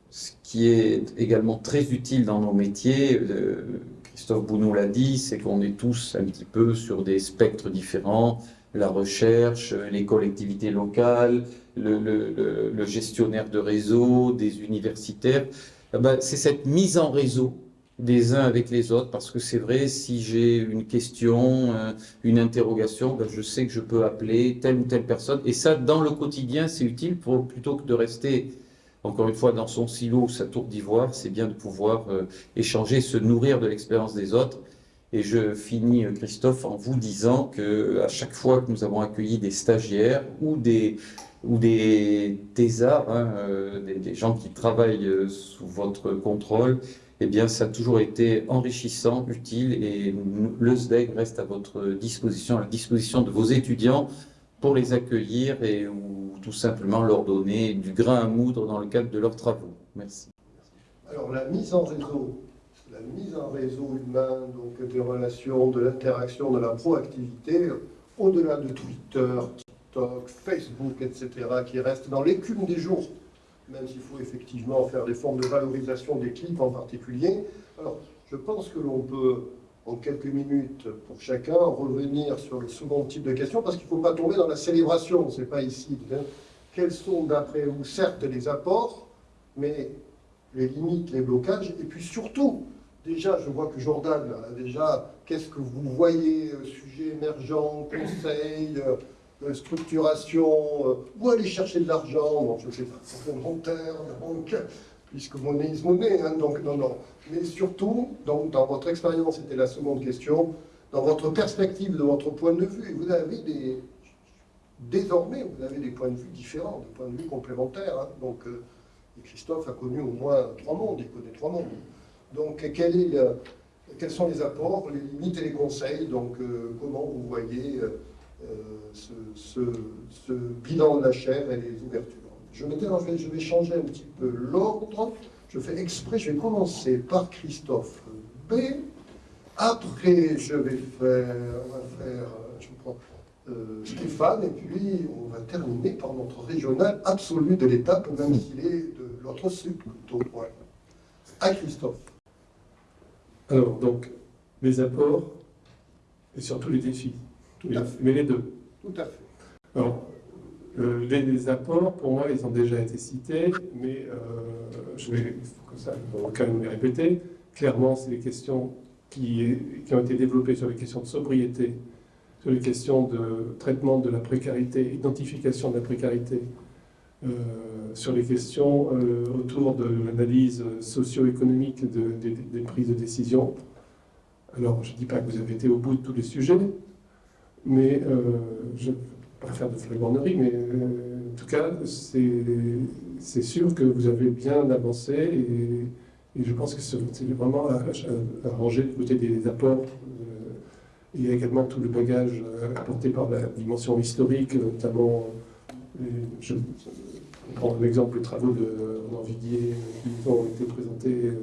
ce qui est également très utile dans nos métiers, euh, Christophe Bounou l'a dit, c'est qu'on est tous un petit peu sur des spectres différents, la recherche, les collectivités locales, le, gestionnaire de réseau, des universitaires. Eh ben, c'est cette mise en réseau des uns avec les autres, parce que c'est vrai, si j'ai une question, euh, une interrogation, ben, je sais que je peux appeler telle ou telle personne. Et ça, dans le quotidien, c'est utile pour, plutôt que de rester encore une fois, dans son silo, sa tour d'ivoire, c'est bien de pouvoir euh, échanger, se nourrir de l'expérience des autres. Et je finis, euh, Christophe, en vous disant que à chaque fois que nous avons accueilli des stagiaires ou des ou des thésards, hein, euh, des, gens qui travaillent sous votre contrôle, eh bien, ça a toujours été enrichissant, utile, et le SDEG reste à votre disposition, à la disposition de vos étudiants pour les accueillir et ou tout simplement leur donner du grain à moudre dans le cadre de leurs travaux. Merci. Alors la mise en réseau, mise en réseau humain, donc des relations, de l'interaction, de la proactivité, au-delà de Twitter, TikTok, Facebook, etc., qui restent dans l'écume des jours, même s'il faut effectivement faire des formes de valorisation des clips en particulier. Alors, je pense que l'on peut, en quelques minutes pour chacun, revenir sur le second type de question, parce qu'il ne faut pas tomber dans la célébration, ce n'est pas ici. Quels sont, d'après vous, certes les apports, mais les limites, les blocages, et puis surtout, déjà, je vois que Jordan, a déjà, qu'est-ce que vous voyez, euh, sujet émergent, conseil, euh, euh, structuration, euh, où aller chercher de l'argent, je ne sais pas, banque, puisque monnaie is monnaie, hein, donc non, non. Mais surtout, donc, dans votre expérience, c'était la seconde question, dans votre perspective, de votre point de vue, vous avez des, désormais, vous avez des points de vue différents, des points de vue complémentaires. hein. donc, euh, Christophe a connu au moins trois mondes, il connaît trois mondes. Donc, quels sont les apports, les limites et les conseils Donc, euh, comment vous voyez euh, euh, ce, bilan de la chair et les ouvertures? Je, vais, changer un petit peu l'ordre. Je fais exprès, je vais commencer par Christophe B. Après, je vais faire, Stéphane, et puis on va terminer par notre régional absolu de l'étape, même s'il est de l'autre sud plutôt. À Christophe. Alors, donc, les apports et surtout les défis. Tout à fait. Mais les deux. Tout à fait. Alors, euh, les, les apports, pour moi, ils ont déjà été cités, mais euh, je vais comme ça, quand même les répéter. Clairement, c'est des questions qui, qui ont été développées sur les questions de sobriété, sur les questions de traitement de la précarité, identification de la précarité, sur les questions euh, autour de l'analyse socio-économique de- des- prises de décision. Alors, je ne dis pas que vous avez été au bout de tous les sujets, mais euh, je ne vais pas faire de flagornerie, mais euh, en tout cas, c'est sûr que vous avez bien avancé et, je pense que c'est vraiment à, ranger du côté des apports. euh, il y a également tout le bagage euh, apporté par la dimension historique, notamment, euh, prends l'exemple des travaux de Renan Viguier euh, qui ont été présentés. euh,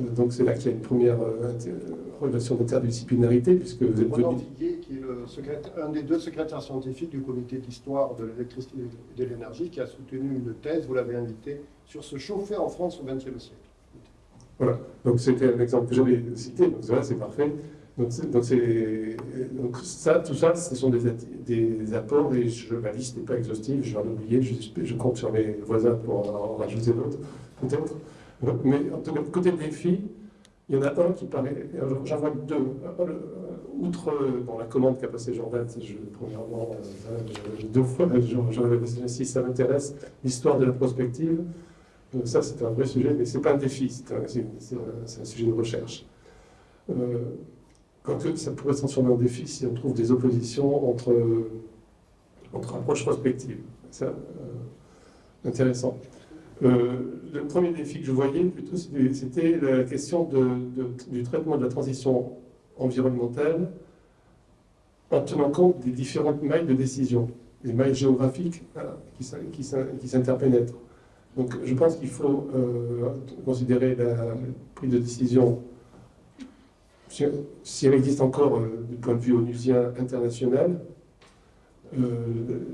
euh, donc c'est là qu'il y a une première euh, relation d'interdisciplinarité, puisque vous êtes venu Viguier, qui est le secrétaire- un des deux secrétaires scientifiques du comité d'histoire de l'électricité et de l'énergie, qui a soutenu une thèse, vous l'avez invité, sur se chauffer en France au XXe siècle. Voilà, donc c'était un exemple que j'avais cité, donc voilà, c'est parfait. Donc, ça, tout ça, ce sont des, apports et ma liste n'est pas exhaustive, je vais en oublier, je, compte sur mes voisins pour en rajouter d'autres, peut-être. Mais en tout cas, côté défi, il y en a un qui paraît, j'en vois deux. Un, le- Outre euh, bon, la commande qu'a passée Jordan, je, premièrement, euh, deux fois, j'en avais passé si ça m'intéresse, l'histoire de la prospective. Donc ça, c'est un vrai sujet, mais c'est pas un défi, c'est un, sujet de recherche. Euh, quoique ça pourrait se transformer en défi si on trouve des oppositions entre, entre approches prospectives. Ça, euh, intéressant. Euh, le premier défi que je voyais, plutôt, c'était la question du traitement de la transition environnementale en tenant compte des différentes mailles de décision, les mailles géographiques voilà, qui qui s'in- qui s'interpénètrent. Donc je pense qu'il faut euh, considérer la prise de décision, si, elle existe encore euh, du point de vue onusien international, euh,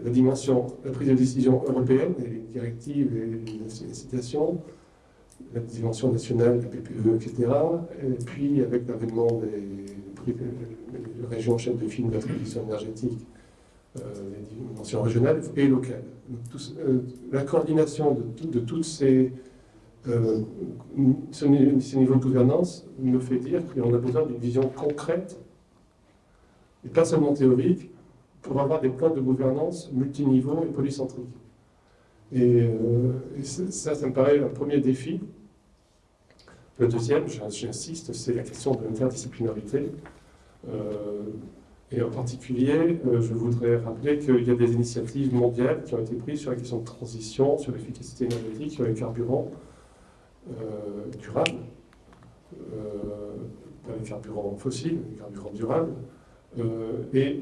la dimension, la prise de décision européenne, les directives et les citations, la dimension nationale, la PPE, etc. Et puis avec l'avènement des, des régions chaînes de films de la transition énergétique, euh, les dimensions régionales et locales. Euh, la coordination de toutes ces, euh, ce, ni- ces niveaux de gouvernance me fait dire qu'on a besoin d'une vision concrète et pas seulement théorique pour avoir des plans de gouvernance multiniveaux et polycentriques. Et, euh, ça, ça, me paraît un premier défi. Le deuxième, j'in- j'insiste, c'est la question de l'interdisciplinarité. Euh, et en particulier, euh, je voudrais rappeler qu'il y a des initiatives mondiales qui ont été prises sur la question de transition, sur l'efficacité énergétique, sur les carburants euh, durables, euh, pas les carburants fossiles, les carburants durables. Euh, et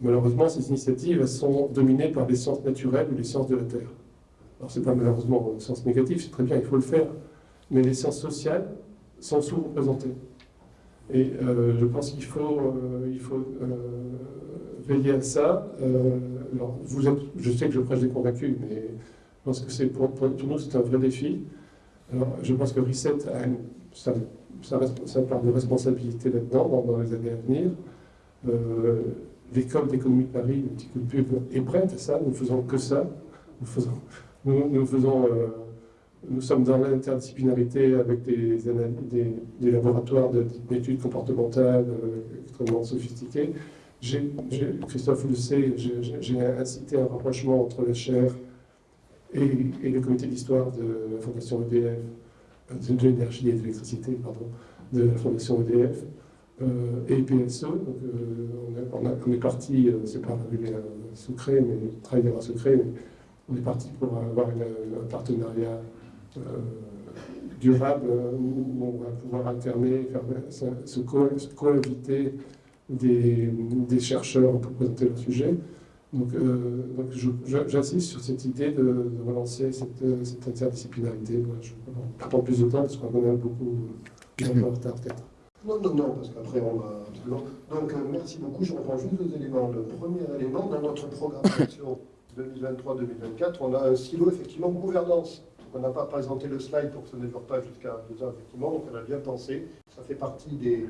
malheureusement, ces initiatives elles sont dominées par les sciences naturelles ou les sciences de la Terre. Alors, c'est pas malheureusement un sens négatif, c'est très bien, il faut le faire, mais les sciences sociales sont sous-représentées. Et euh, je pense qu'il faut, euh, il faut euh, veiller à ça. Euh, alors, je sais que je prêche des convaincus, mais je pense que pour, pour nous c'est un vrai défi. Alors, je pense que Reset a une, sa, sa, sa part de responsabilité là-dedans dans, les années à venir. Euh, L'école d'économie de Paris, le petit coup de pub, est prête à ça. Nous ne faisons que ça. Nous, faisons, nous, nous faisons, euh, nous sommes dans l'interdisciplinarité avec des, des, des laboratoires d'études comportementales euh, extrêmement sophistiqués. J'ai, Christophe le sait, j'ai incité un rapprochement entre la chaire et, le comité d'histoire de la Fondation EDF, de, l'énergie et de l'électricité, pardon, de la Fondation EDF. Euh, et PSE. Donc, euh, on, est, parti, euh, c'est pas un secret, mais travailler un secret, mais on est parti pour avoir un partenariat durable où on va pouvoir alterner, faire, se, co coinviter des, des, chercheurs pour présenter leur sujet. Donc, euh, donc j'insiste sur cette idée de, de relancer cette, cette interdisciplinarité. Je ne vais pas prendre plus de temps parce qu'on en a beaucoup en retard peut-être. Non, non, non, parce qu'après on va Donc, euh, merci beaucoup. Je reprends juste deux éléments. Le premier élément, dans notre programme <coughs> d'action 2023-2024, on a un silo, effectivement, gouvernance. On n'a pas présenté le slide pour que ça ne dure pas jusqu'à deux heures, effectivement, donc on a bien pensé. Ça fait partie des,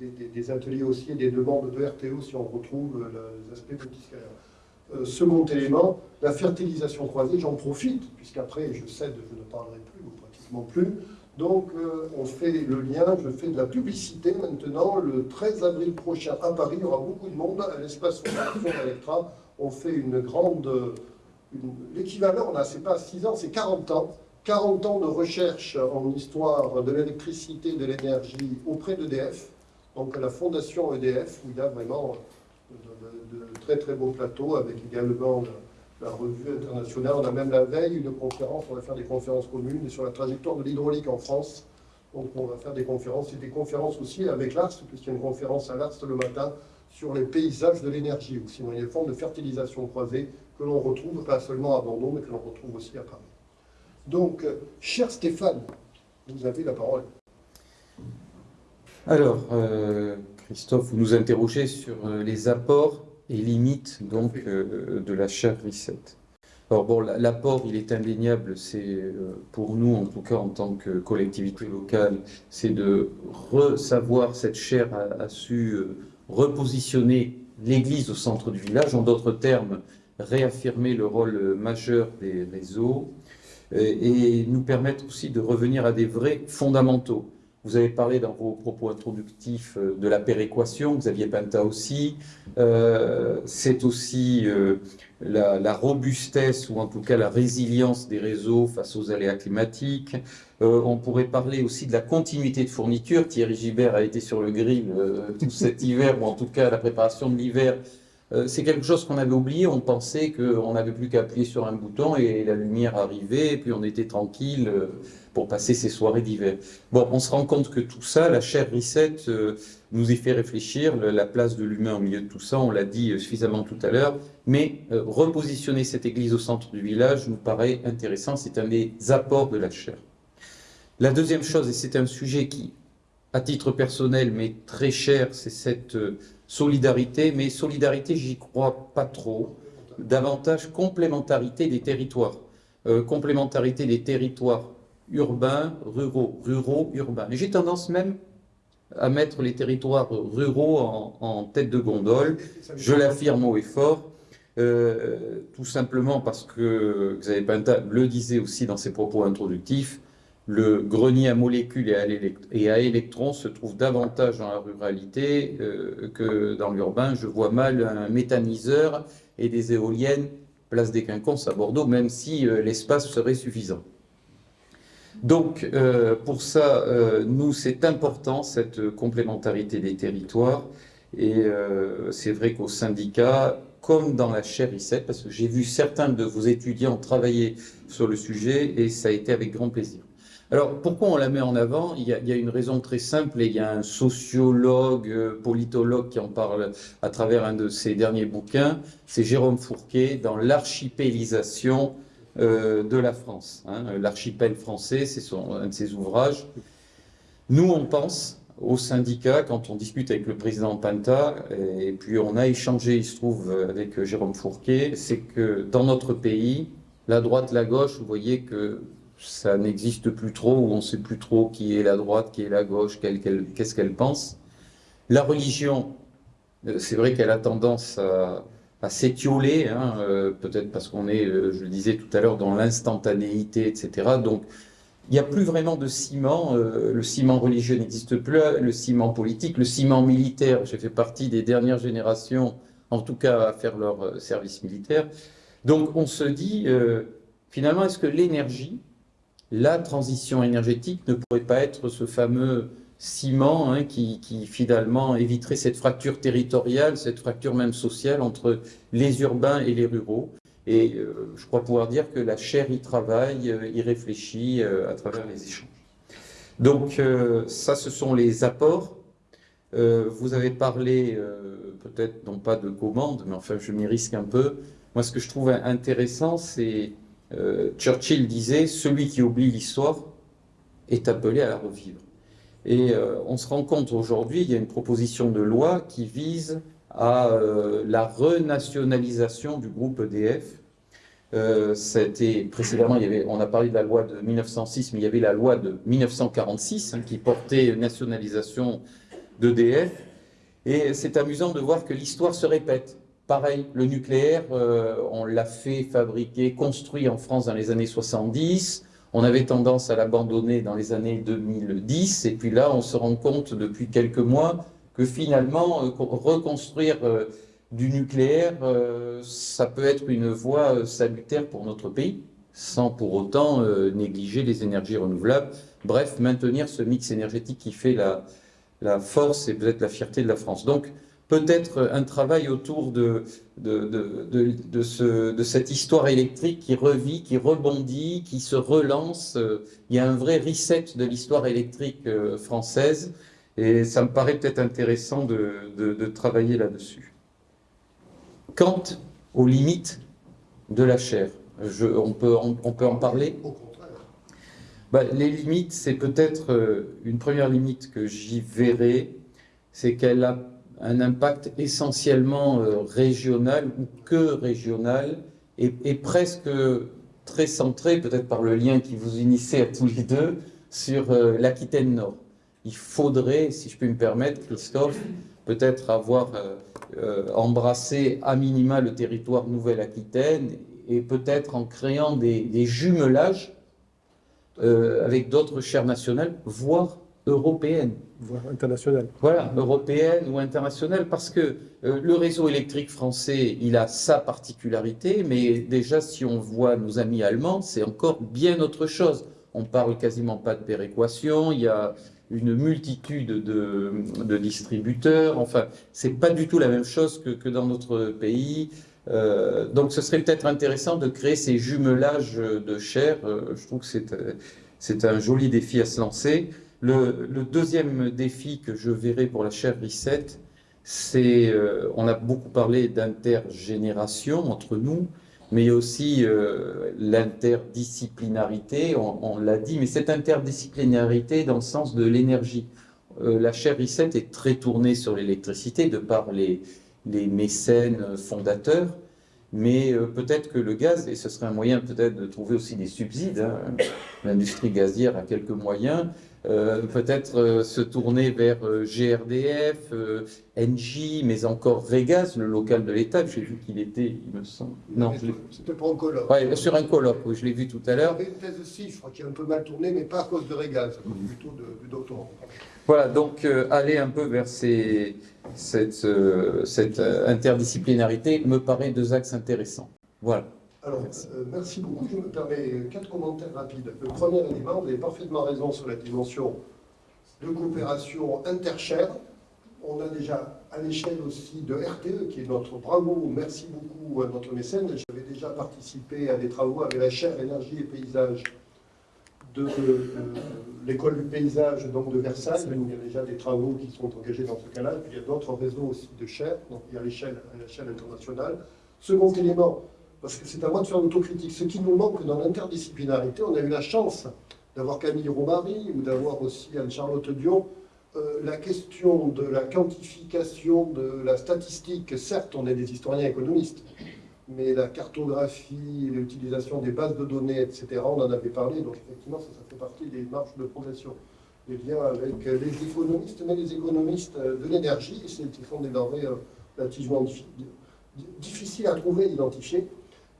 des, des, ateliers aussi et des demandes de RTO si on retrouve les aspects multiscalaires. Euh, second élément, la fertilisation croisée, j'en profite, puisqu'après je cède, je ne parlerai plus, ou pratiquement plus. Donc, euh, on fait le lien, je fais de la publicité maintenant. Le 13 avril prochain à Paris, il y aura beaucoup de monde à l'espace Electra. On fait une grande. L'équivalent, là, c'est pas 6 ans, c'est 40 ans. 40 ans de recherche en histoire de l'électricité, de l'énergie auprès d'EDF. Donc, la fondation EDF, où il y a vraiment de, très très beaux plateaux avec également la revue internationale. On a même la veille une conférence, on va faire des conférences communes sur la trajectoire de l'hydraulique en France. Donc on va faire des conférences et des conférences aussi avec l'ARST, puisqu'il y a une conférence à l'ARST le matin sur les paysages de l'énergie, ou sinon les formes de fertilisation croisée que l'on retrouve pas seulement à Bordeaux, mais que l'on retrouve aussi à Paris. Donc, cher Stéphane, vous avez la parole. Alors, euh, Christophe, vous nous interrogez sur euh, les apports et limite donc euh, de la chaire Reset. Alors bon, l'apport, il est indéniable, c'est euh, pour nous, en tout cas en tant que collectivité locale, c'est de savoir cette chaire a, su repositionner l'église au centre du village, en d'autres termes, réaffirmer le rôle majeur des réseaux et nous permettre aussi de revenir à des vrais fondamentaux. Vous avez parlé dans vos propos introductifs euh, de la péréquation, Xavier Penta aussi. Euh, c'est aussi euh, la, robustesse ou en tout cas la résilience des réseaux face aux aléas climatiques. on pourrait parler aussi de la continuité de fourniture. Thierry Gibert a été sur le grill tout cet <laughs> hiver, ou en tout cas la préparation de l'hiver. C'est quelque chose qu'on avait oublié. On pensait qu'on n'avait plus qu'à appuyer sur un bouton et la lumière arrivait, et puis on était tranquille pour passer ces soirées d'hiver. Bon, on se rend compte que tout ça, la chaire Reset euh, nous y fait réfléchir, la place de l'humain au milieu de tout ça, on l'a dit euh, suffisamment tout à l'heure, mais euh, repositionner cette église au centre du village nous paraît intéressant, c'est un des apports de la chaire. La deuxième chose, et c'est un sujet qui, à titre personnel, m'est très cher, c'est cette solidarité, mais solidarité, j'y crois pas trop, davantage complémentarité des territoires. complémentarité des territoires urbains, ruraux, ruraux, urbains. Et j'ai tendance même à mettre les territoires ruraux en, tête de gondole. Je l'affirme haut et fort, euh, tout simplement parce que Xavier Pinta le disait aussi dans ses propos introductifs, le grenier à molécules et à, électrons se trouve davantage dans la ruralité euh, que dans l'urbain. Je vois mal un méthaniseur et des éoliennes place des Quinconces à Bordeaux, même si euh, l'espace serait suffisant. Donc, euh, pour ça, nous, c'est important, cette complémentarité des territoires. Et c'est vrai qu'au syndicat, comme dans la chaire I7, parce que j'ai vu certains de vos étudiants travailler sur le sujet, et ça a été avec grand plaisir. Alors, pourquoi on la met en avant? Il y, a, une raison très simple, et il y a un sociologue, politologue qui en parle à travers un de ses derniers bouquins, c'est Jérôme Fourquet, dans l'archipélisation euh, de la France. Hein. L'archipel français, c'est un de ses ouvrages. Nous, on pense, au syndicat quand on discute avec le président Panta, et puis on a échangé, il se trouve, avec Jérôme Fourquet, c'est que dans notre pays, la droite, la gauche, vous voyez que ça n'existe plus trop, ou on ne sait plus trop qui est la droite, qui est la gauche, qu'est-ce qu'elle pense. La religion, euh, c'est vrai qu'elle a tendance à, s'étioler, hein, euh, peut-être parce qu'on est, euh, je le disais tout à l'heure, dans l'instantanéité, etc. Donc, il n'y a plus vraiment de ciment. le ciment religieux n'existe plus, le ciment politique, le ciment militaire. J'ai fait partie des dernières générations, en tout cas, à faire leur service militaire. Donc, on se dit, finalement, est-ce que l'énergie, la transition énergétique ne pourrait pas être ce fameux ciment hein, qui, finalement éviterait cette fracture territoriale, cette fracture même sociale entre les urbains et les ruraux. Et euh, je crois pouvoir dire que la chair y travaille, euh, y réfléchit euh, à travers les échanges. Donc ça, ce sont les apports. vous avez parlé, peut-être non pas de commande, mais enfin je m'y risque un peu. Moi, ce que je trouve intéressant, c'est Churchill disait, celui qui oublie l'histoire est appelé à la revivre. Et euh, on se rend compte aujourd'hui, il y a une proposition de loi qui vise à euh, la renationalisation du groupe EDF. Euh, précédemment, il y avait, on a parlé de la loi de 1906, mais il y avait la loi de 1946 hein, qui portait nationalisation d'EDF. Et c'est amusant de voir que l'histoire se répète. Pareil, le nucléaire, on l'a fait fabriquer, construit en France dans les années 70. On avait tendance à l'abandonner dans les années 2010, et puis là, on se rend compte depuis quelques mois que finalement, euh, reconstruire euh, du nucléaire, euh, ça peut être une voie salutaire pour notre pays, sans pour autant négliger les énergies renouvelables. Bref, maintenir ce mix énergétique qui fait la, la force et peut-être la fierté de la France. Donc, peut-être un travail autour de, de, ce, de, cette histoire électrique qui revit, qui rebondit, qui se relance. Il y a un vrai reset de l'histoire électrique euh, française et ça me paraît peut-être intéressant de, travailler là-dessus. Quant aux limites de la chair, je, on, peut, on, peut en parler? Bah, Les limites, c'est peut-être euh, une première limite que j'y verrai, c'est qu'elle a un impact essentiellement euh, régional ou que régional et, presque très centré, peut-être par le lien qui vous unissait à tous les deux, sur euh, l'Aquitaine Nord. Il faudrait, si je peux me permettre, Christophe, peut-être avoir euh, embrassé à minima le territoire Nouvelle-Aquitaine et peut-être en créant des, des jumelages avec d'autres chaires nationales, voire européenne. Voire internationale. Voilà, européenne ou internationale, parce que euh, le réseau électrique français, il a sa particularité, mais déjà, si on voit nos amis allemands, c'est encore bien autre chose. On parle quasiment pas de péréquation, il y a une multitude de, de distributeurs, enfin, c'est pas du tout la même chose que, que dans notre pays. Euh, donc, ce serait peut-être intéressant de créer ces jumelages de chair. Euh, je trouve que c'est un joli défi à se lancer. Le, deuxième défi que je verrai pour la chaire Reset, c'est, euh, on a beaucoup parlé d'intergénération entre nous, mais aussi euh, l'interdisciplinarité, on, l'a dit, mais cette interdisciplinarité dans le sens de l'énergie. Euh, la chaire Reset est très tournée sur l'électricité de par les, mécènes fondateurs, mais peut-être que le gaz, et ce serait un moyen peut-être de trouver aussi des subsides, hein, l'industrie gazière a quelques moyens, euh, peut-être euh, se tourner vers euh, GRDF, NJ, mais encore Regas, le local de l'État. J'ai vu qu'il était, il me semble. Non, c'était pas un colloque. Ouais, sur un colloque, oui, je l'ai vu tout à l'heure. Il y avait une thèse aussi, je crois qu'il a un peu mal tourné, mais pas à cause de Regas, plutôt de, du doctorat. Voilà, donc aller un peu vers ces, cette, cette interdisciplinarité me paraît deux axes intéressants. Voilà. Alors, euh, merci beaucoup. Je me permets quatre commentaires rapides. Le premier élément, vous avez parfaitement raison sur la dimension de coopération interchère. On a déjà à l'échelle aussi de RTE, qui est notre bravo, merci beaucoup à notre mécène. J'avais déjà participé à des travaux avec la chaire énergie et paysage de, l'école du paysage donc de Versailles, il y a déjà des travaux qui sont engagés dans ce cas-là. Il y a d'autres réseaux aussi de chaires, donc il y a à l'échelle internationale. Second élément, parce que c'est à moi de faire l'autocritique. Ce qui nous manque dans l'interdisciplinarité, on a eu la chance d'avoir Camille Romary ou d'avoir aussi Anne-Charlotte Dion euh, la question de la quantification de la statistique, certes, on est des historiens économistes, mais la cartographie, l'utilisation des bases de données, etc., on en avait parlé, donc effectivement, ça, fait partie des marges de progression. Les liens avec les économistes, mais les économistes de l'énergie, ce sont des denrées euh, relativement difficiles à trouver, identifier.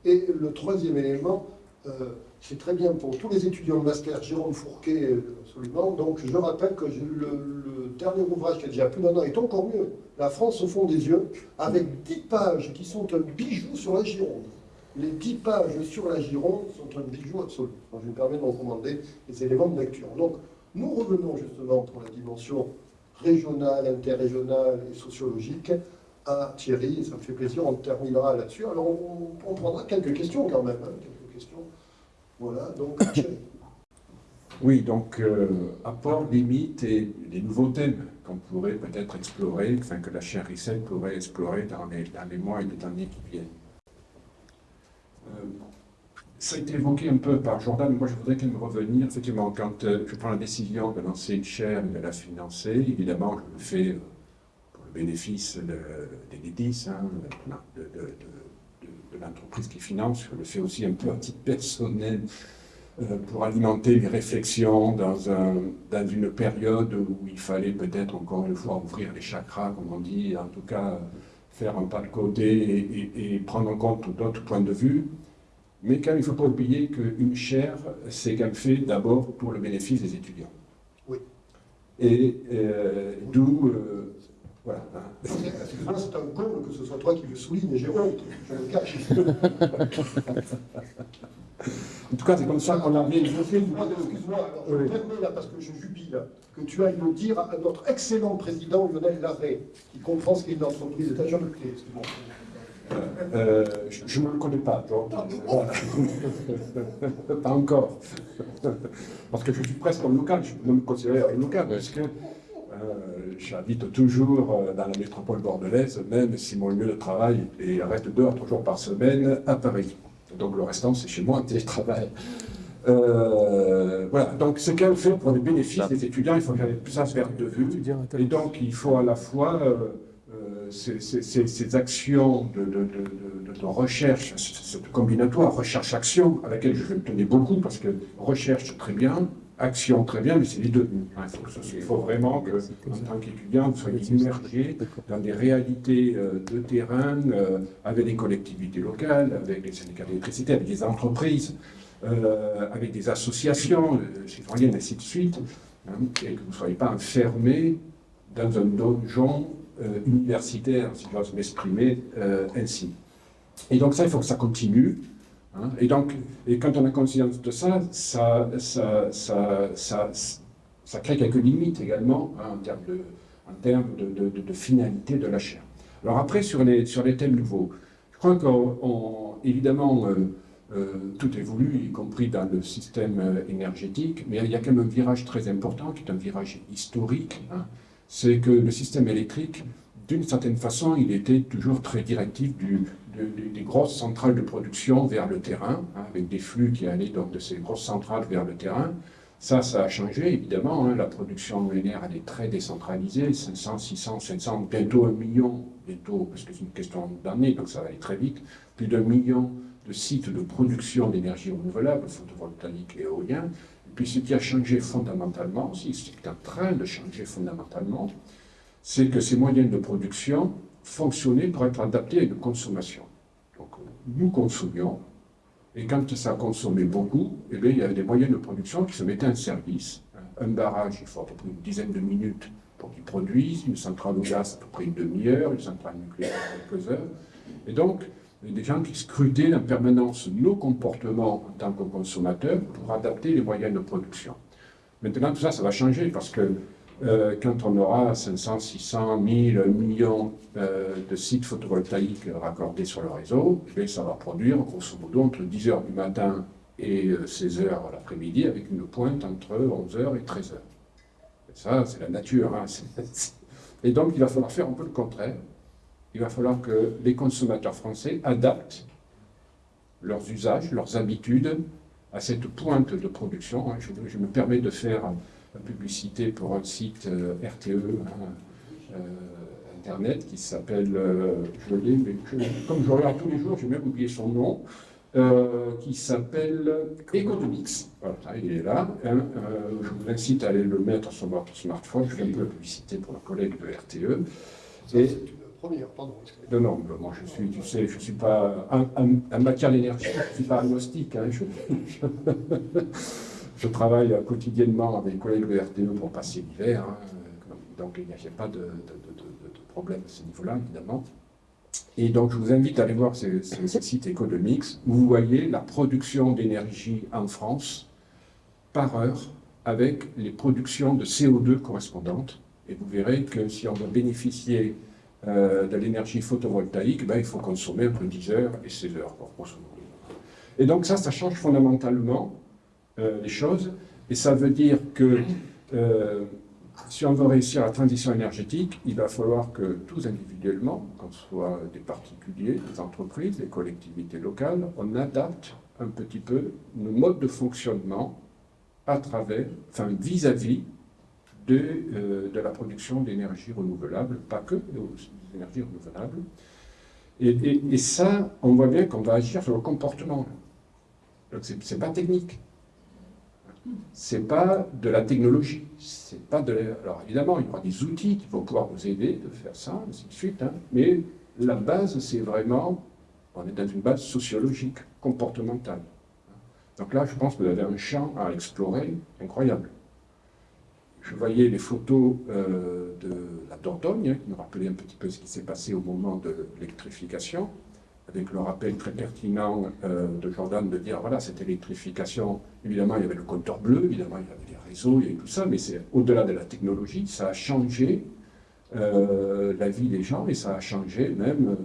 Et le troisième élément, euh, c'est très bien pour tous les étudiants de master, Jérôme Fourquet, euh, absolument. Donc je rappelle que le, dernier ouvrage qui a déjà plus d'un an est encore mieux. La France au fond des yeux, avec 10 pages qui sont un bijou sur la Gironde. Les 10 pages sur la Gironde sont un bijou absolu. je me permets de recommander les éléments de lecture. Donc nous revenons justement pour la dimension régionale, interrégionale et sociologique à Thierry, ça me fait plaisir, on terminera là-dessus. Alors on, prendra quelques questions quand même, hein, quelques questions. Voilà, donc <coughs> Thierry. Oui, donc euh, apport, limite et les nouveaux thèmes qu'on pourrait peut-être explorer, enfin que la chaire ICEL pourrait explorer dans les, dans les mois et les années qui viennent. Euh, ça a été évoqué un peu par Jordan, moi je voudrais quand même revenir, effectivement, quand euh, je prends la décision de lancer une chaire et de la financer, évidemment je le fais bénéfice des DIDIS, hein, de, de l'entreprise qui finance, je le fais aussi un peu à titre personnel, euh, pour alimenter les réflexions dans, un, dans une période où il fallait peut-être encore une fois ouvrir les chakras, comme on dit, en tout cas faire un pas de côté et prendre en compte d'autres points de vue. Mais quand il ne faut pas oublier qu'une chaire, c'est quand même fait d'abord pour le bénéfice des étudiants. Oui. Et euh, d'où... Euh, voilà. C'est un con que ce soit toi qui le souligne, j'ai honte, je le cache. en tout cas, c'est comme ça qu'on a mis... Excuse-moi, je me permets là, parce que je jubile, que tu ailles le dire à notre excellent président Lionel Larrey, qui comprend ce qu'est une entreprise, un de clé, excuse-moi. Euh, je ne me connais pas, donc, <laughs> pas encore. Parce que je suis presque en local, je peux me considérer un local, parce que euh, j'habite toujours euh, dans la métropole bordelaise, même si mon lieu de travail est, reste deux à trois jours par semaine à Paris. Donc le restant, c'est chez moi, télétravail. voilà, donc ce qu'elle fait pour les bénéfices des étudiants, il faut que ça se perde de vue. Et donc il faut à la fois ces, actions de, recherche, cette combinatoire, recherche-action, à laquelle je tenais beaucoup, parce que recherche très bien, action très bien, mais c'est les deux. Il faut, vraiment que, en tant qu'étudiant, vous soyez immergé dans des réalités euh, de terrain, euh, avec les collectivités locales, avec les syndicats d'électricité, avec des entreprises, euh, avec des associations citoyennes, ainsi de suite, hein, et que vous ne soyez pas enfermé dans un donjon universitaire, si j'ose m'exprimer euh, ainsi. Et donc ça, il faut que ça continue. Hein? Et donc, et quand on a conscience de ça, ça, ça, ça, ça, crée quelques limites également hein, en termes, de, finalité de la chaire. Alors après, sur les, sur les thèmes nouveaux, je crois qu'évidemment, euh, tout évolue, y compris dans le système énergétique, mais il y a quand même un virage très important, qui est un virage historique, hein, c'est que le système électrique, d'une certaine façon, il était toujours très directif du, des grosses centrales de production vers le terrain, hein, avec des flux qui allaient donc de ces grosses centrales vers le terrain. Ça, ça a changé, évidemment. Hein. la production linéaire, elle est très décentralisée, 500, 600, 700, bientôt un million, bientôt, parce que c'est une question d'année, donc ça va aller très vite, plus d'un million de sites de production d'énergie renouvelable, photovoltaïque et éolien, puis ce qui a changé fondamentalement ce qui est en train de changer fondamentalement, c'est que ces moyens de production fonctionnaient pour être adaptés à une consommation. Nous consommions, et quand ça consommait beaucoup, eh bien, il y avait des moyens de production qui se mettaient en service. Un barrage, il faut à peu près une dizaine de minutes pour qu'il produise, une centrale au gaz à peu près une demi-heure, une centrale nucléaire quelques heures. Et donc, des gens qui scrutaient en permanence nos comportements en tant que consommateurs pour adapter les moyens de production. Maintenant, tout ça, ça va changer parce que euh, quand on aura 500, 600, 1000, 1 million euh, de sites photovoltaïques raccordés sur le réseau, eh ça va produire grosso modo entre 10h du matin et 16h euh, l'après-midi avec une pointe entre 11h et 13h. Et ça, c'est la nature. Hein, et donc, il va falloir faire un peu le contraire il va falloir que les consommateurs français adaptent leurs usages, leurs habitudes à cette pointe de production. Je, me permets de faire publicité pour un site euh, RTE, hein, euh, Internet, qui s'appelle, euh, je l'ai, mais je- comme je regarde tous les jours, j'ai même oublié son nom, euh, qui s'appelle Economics. Voilà, il est là. hein. Euh, je vous incite à aller le mettre sur votre smartphone. Je fais un peu de publicité pour un collègue de RTE. Et- c'est une première, pardon. non, non, moi je suis, tu sais, je suis pas, en, en matière d'énergie, je suis pas agnostique. hein, je, <laughs> je- travaille quotidiennement avec les collègues de RTE pour passer l'hiver, hein, donc il n'y a pas de, problème à ce niveau-là, évidemment. Et donc je vous invite à aller voir ce, ce- ce site Economics, où vous voyez la production d'énergie en France par heure avec les productions de CO2 correspondantes. Et vous verrez que si on veut bénéficier euh, de l'énergie photovoltaïque, ben, il faut consommer entre 10 heures et 16 heures. grosso modo. Et donc ça, ça change fondamentalement les choses. Et ça veut dire que euh, si on veut réussir la transition énergétique, il va falloir que tous individuellement, qu'on soit des particuliers, des entreprises, des collectivités locales, on adapte un petit peu nos modes de fonctionnement à travers, enfin vis-à-vis de, euh, de la production d'énergie renouvelable, pas que, des énergies renouvelables. Et, et- ça, on voit bien qu'on va agir sur le comportement. C'est c'est pas technique. C'est pas de la technologie. C'est pas de Alors évidemment, il y aura des outils qui vont pouvoir nous aider de faire ça, ainsi de suite. hein. Mais la base, c'est vraiment, on est dans une base sociologique, comportementale. Donc là, je pense que vous avez un champ à explorer incroyable. Je voyais les photos euh, de la Dordogne, hein, qui nous rappelaient un petit peu ce qui s'est passé au moment de l'électrification, avec le rappel très pertinent euh, de Jordan de dire, voilà, cette électrification, évidemment, il y avait le compteur bleu, évidemment, il y avait les réseaux, il y avait tout ça, mais c'est au-delà de la technologie, ça a changé euh, la vie des gens et ça a changé même,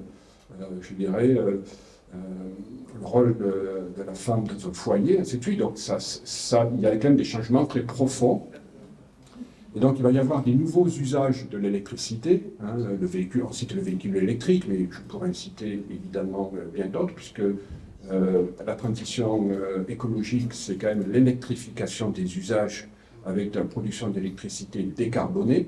euh, je dirais, le rôle de, de la femme dans un foyer, ainsi de suite. Donc, ça, ça, il y a quand même des changements très profonds. Et donc, il va y avoir des nouveaux usages de l'électricité. hein, le véhicule, on cite le véhicule électrique, mais je pourrais citer évidemment euh, bien d'autres, puisque euh, la transition euh, écologique, c'est quand même l'électrification des usages avec la production d'électricité décarbonée.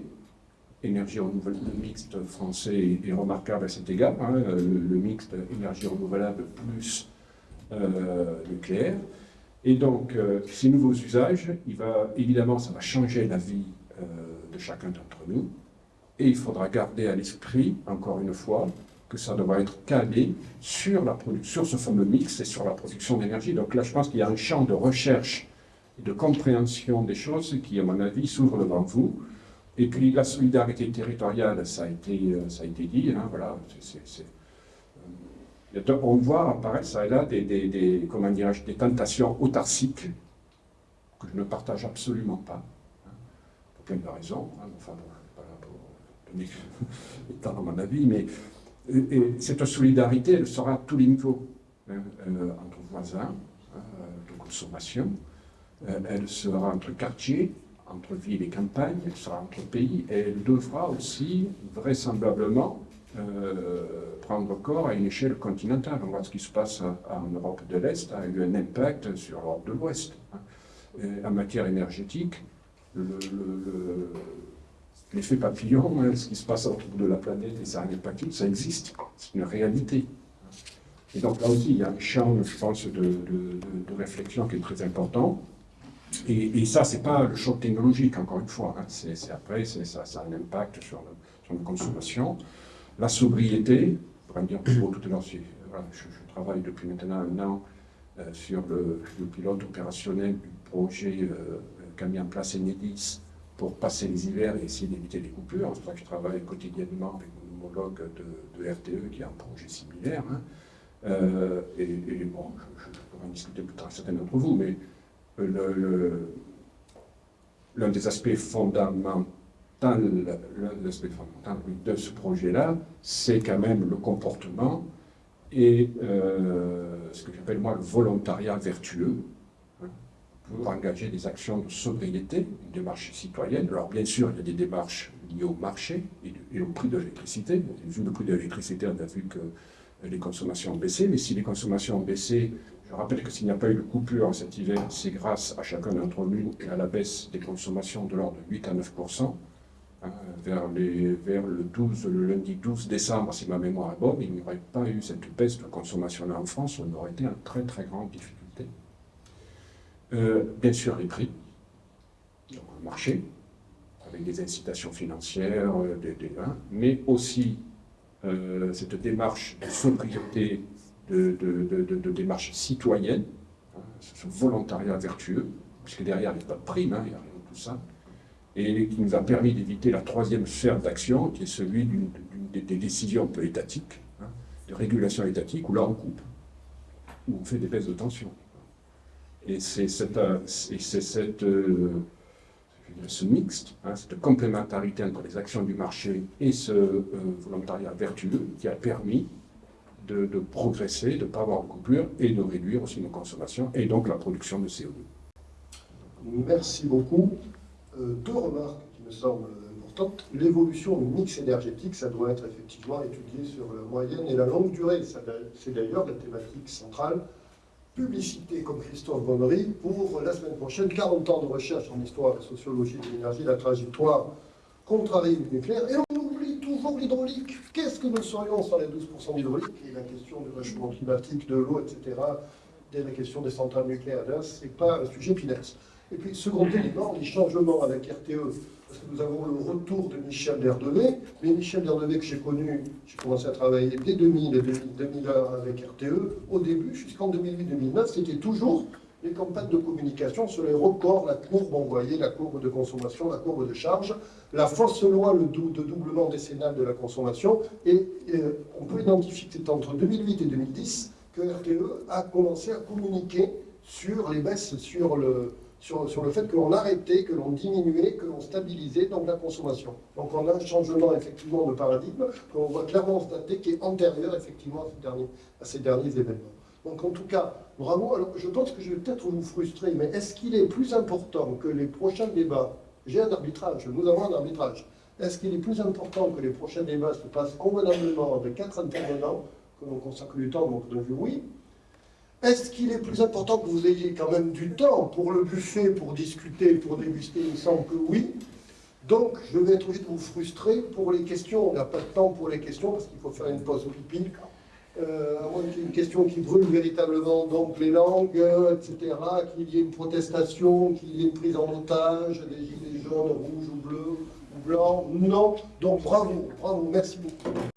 Énergie renouvelable, le mixte français est, remarquable à cet égard. hein, le, mixte énergie renouvelable plus nucléaire. Et donc, ces nouveaux usages, il va, évidemment, ça va changer la vie de chacun d'entre nous. Et il faudra garder à l'esprit, encore une fois, que ça devra être calé sur, la sur ce fameux mix et sur la production d'énergie. Donc là, je pense qu'il y a un champ de recherche et de compréhension des choses qui, à mon avis, s'ouvre devant vous. Et puis la solidarité territoriale, ça a été, euh, ça a été dit, hein, voilà, euh, on voit apparaître ça et là des, des, des- comment des tentations autarciques que je ne partage absolument pas, de raisons. hein, enfin, bon, pas là pour donner <laughs> à mon avis, mais et, et cette solidarité, elle sera à tous les niveaux, hein, euh, entre voisins, hein, de consommation, euh, elle sera entre quartiers, entre ville et campagne, elle sera entre pays, et elle devra aussi vraisemblablement euh, prendre corps à une échelle continentale. On voit ce qui se passe en Europe de l'Est a eu un impact sur l'Europe de l'Ouest. hein. En matière énergétique, le- le- le- l'effet papillon, hein, ce qui se passe autour de la planète et ça a un impact, ça existe, c'est une réalité. Et donc là aussi, il y a un champ, je pense, de, de- réflexion qui est très important. Et, ça, c'est pas le choc technologique, encore une fois. hein. C'est après, ça, ça a un impact sur, le- sur la consommation. La sobriété, pour en dire plus gros tout à l'heure, je, travaille depuis maintenant un an euh, sur le, le pilote opérationnel du projet euh, qu'a mis en place Enedis pour passer les hivers et essayer d'éviter les coupures. C'est pour ça que je travaille quotidiennement avec mon homologue de, RTE qui a un projet similaire. hein. Euh, et, bon, je, pourrais en discuter plus tard avec certains d'entre vous, mais le- l'un des aspects fondamentaux, de ce projet-là, c'est quand même le comportement et euh, ce que j'appelle moi le volontariat vertueux pour engager des actions de sobriété, une démarche citoyenne. Alors bien sûr, il y a des démarches liées au marché et, au prix de l'électricité. Vu le prix de l'électricité, on a vu que les consommations ont baissé, mais si les consommations ont baissé, Je rappelle que s'il n'y a pas eu de coupure cet hiver, c'est grâce à chacun d'entre nous et à la baisse des consommations de l'ordre de 8 à 9 hein, vers, le, 12, le lundi 12 décembre, si ma mémoire est bonne, il n'y aurait pas eu cette baisse de consommation-là en France, on aurait été en très très grande difficulté. Euh, bien sûr, les prix, donc le marché, avec des incitations financières, euh, hein, mais aussi euh, cette démarche de sobriété, de, démarche citoyenne, hein, ce volontariat vertueux, puisque derrière il n'y a pas de prime, hein, il n'y a rien de tout ça, et qui nous a permis d'éviter la troisième sphère d'action, qui est celui des, des décisions un peu étatiques, de régulation étatique, où là on coupe, où on fait des baisses de tension. Et c'est cette, et cette euh, ce mixte, hein, cette complémentarité entre les actions du marché et ce euh, volontariat vertueux qui a permis de, progresser, de ne pas avoir de coupure et de réduire aussi nos consommations et donc la production de CO2. Merci beaucoup. Euh, deux remarques qui me semblent importantes. L'évolution du mix énergétique, ça doit être effectivement étudié sur la moyenne et la longue durée. C'est d'ailleurs la thématique centrale publicité comme Christophe Bonnery pour la semaine prochaine 40 ans de recherche en histoire et sociologie de l'énergie, la trajectoire contrariée du nucléaire. Et on oublie toujours l'hydraulique. Qu'est-ce que nous serions sans les 12% d'hydraulique? Et la question du réchauffement climatique, de l'eau, etc., dès la question des centrales nucléaires, ce n'est pas un sujet finesse. Et puis, second élément, les changements avec RTE nous avons le retour de Michel Derdevé. Mais Michel Derdevé que j'ai connu, j'ai commencé à travailler dès 2000 et 2001 avec RTE, au début, jusqu'en 2008-2009, c'était toujours les campagnes de communication sur les records, la courbe envoyée, la courbe de consommation, la courbe de charge, la fausse loi le de doublement décennal de la consommation, et, et on peut identifier que c'est entre 2008 et 2010 que RTE a commencé à communiquer sur les baisses, sur le, sur, le fait que l'on arrêtait, que l'on diminuait, que l'on stabilisait donc la consommation. Donc on a un changement effectivement de paradigme qu'on voit clairement dater qui est antérieur effectivement à ces derniers, à ces derniers événements. Donc en tout cas, bravo. Alors je pense que je vais peut-être vous frustrer, mais est-ce qu'il est plus important que les prochains débats? J'ai un arbitrage, nous avons un arbitrage. Est-ce qu'il est plus important que les prochains débats se passent convenablement avec quatre intervenants, que l'on consacre du temps, donc de vue oui, est-ce qu'il est plus important que vous ayez quand même du temps pour le buffet, pour discuter, pour déguster Il me semble que oui. Donc, je vais être obligé vous frustrer pour les questions. On n'a pas de temps pour les questions parce qu'il faut faire une pause au pipi. Euh, une question qui brûle véritablement donc les langues, etc., qu'il y ait une protestation, qu'il y ait une prise en otage, des gilets jaunes, rouges ou bleus ou blancs. Non. Donc, bravo, bravo, merci beaucoup.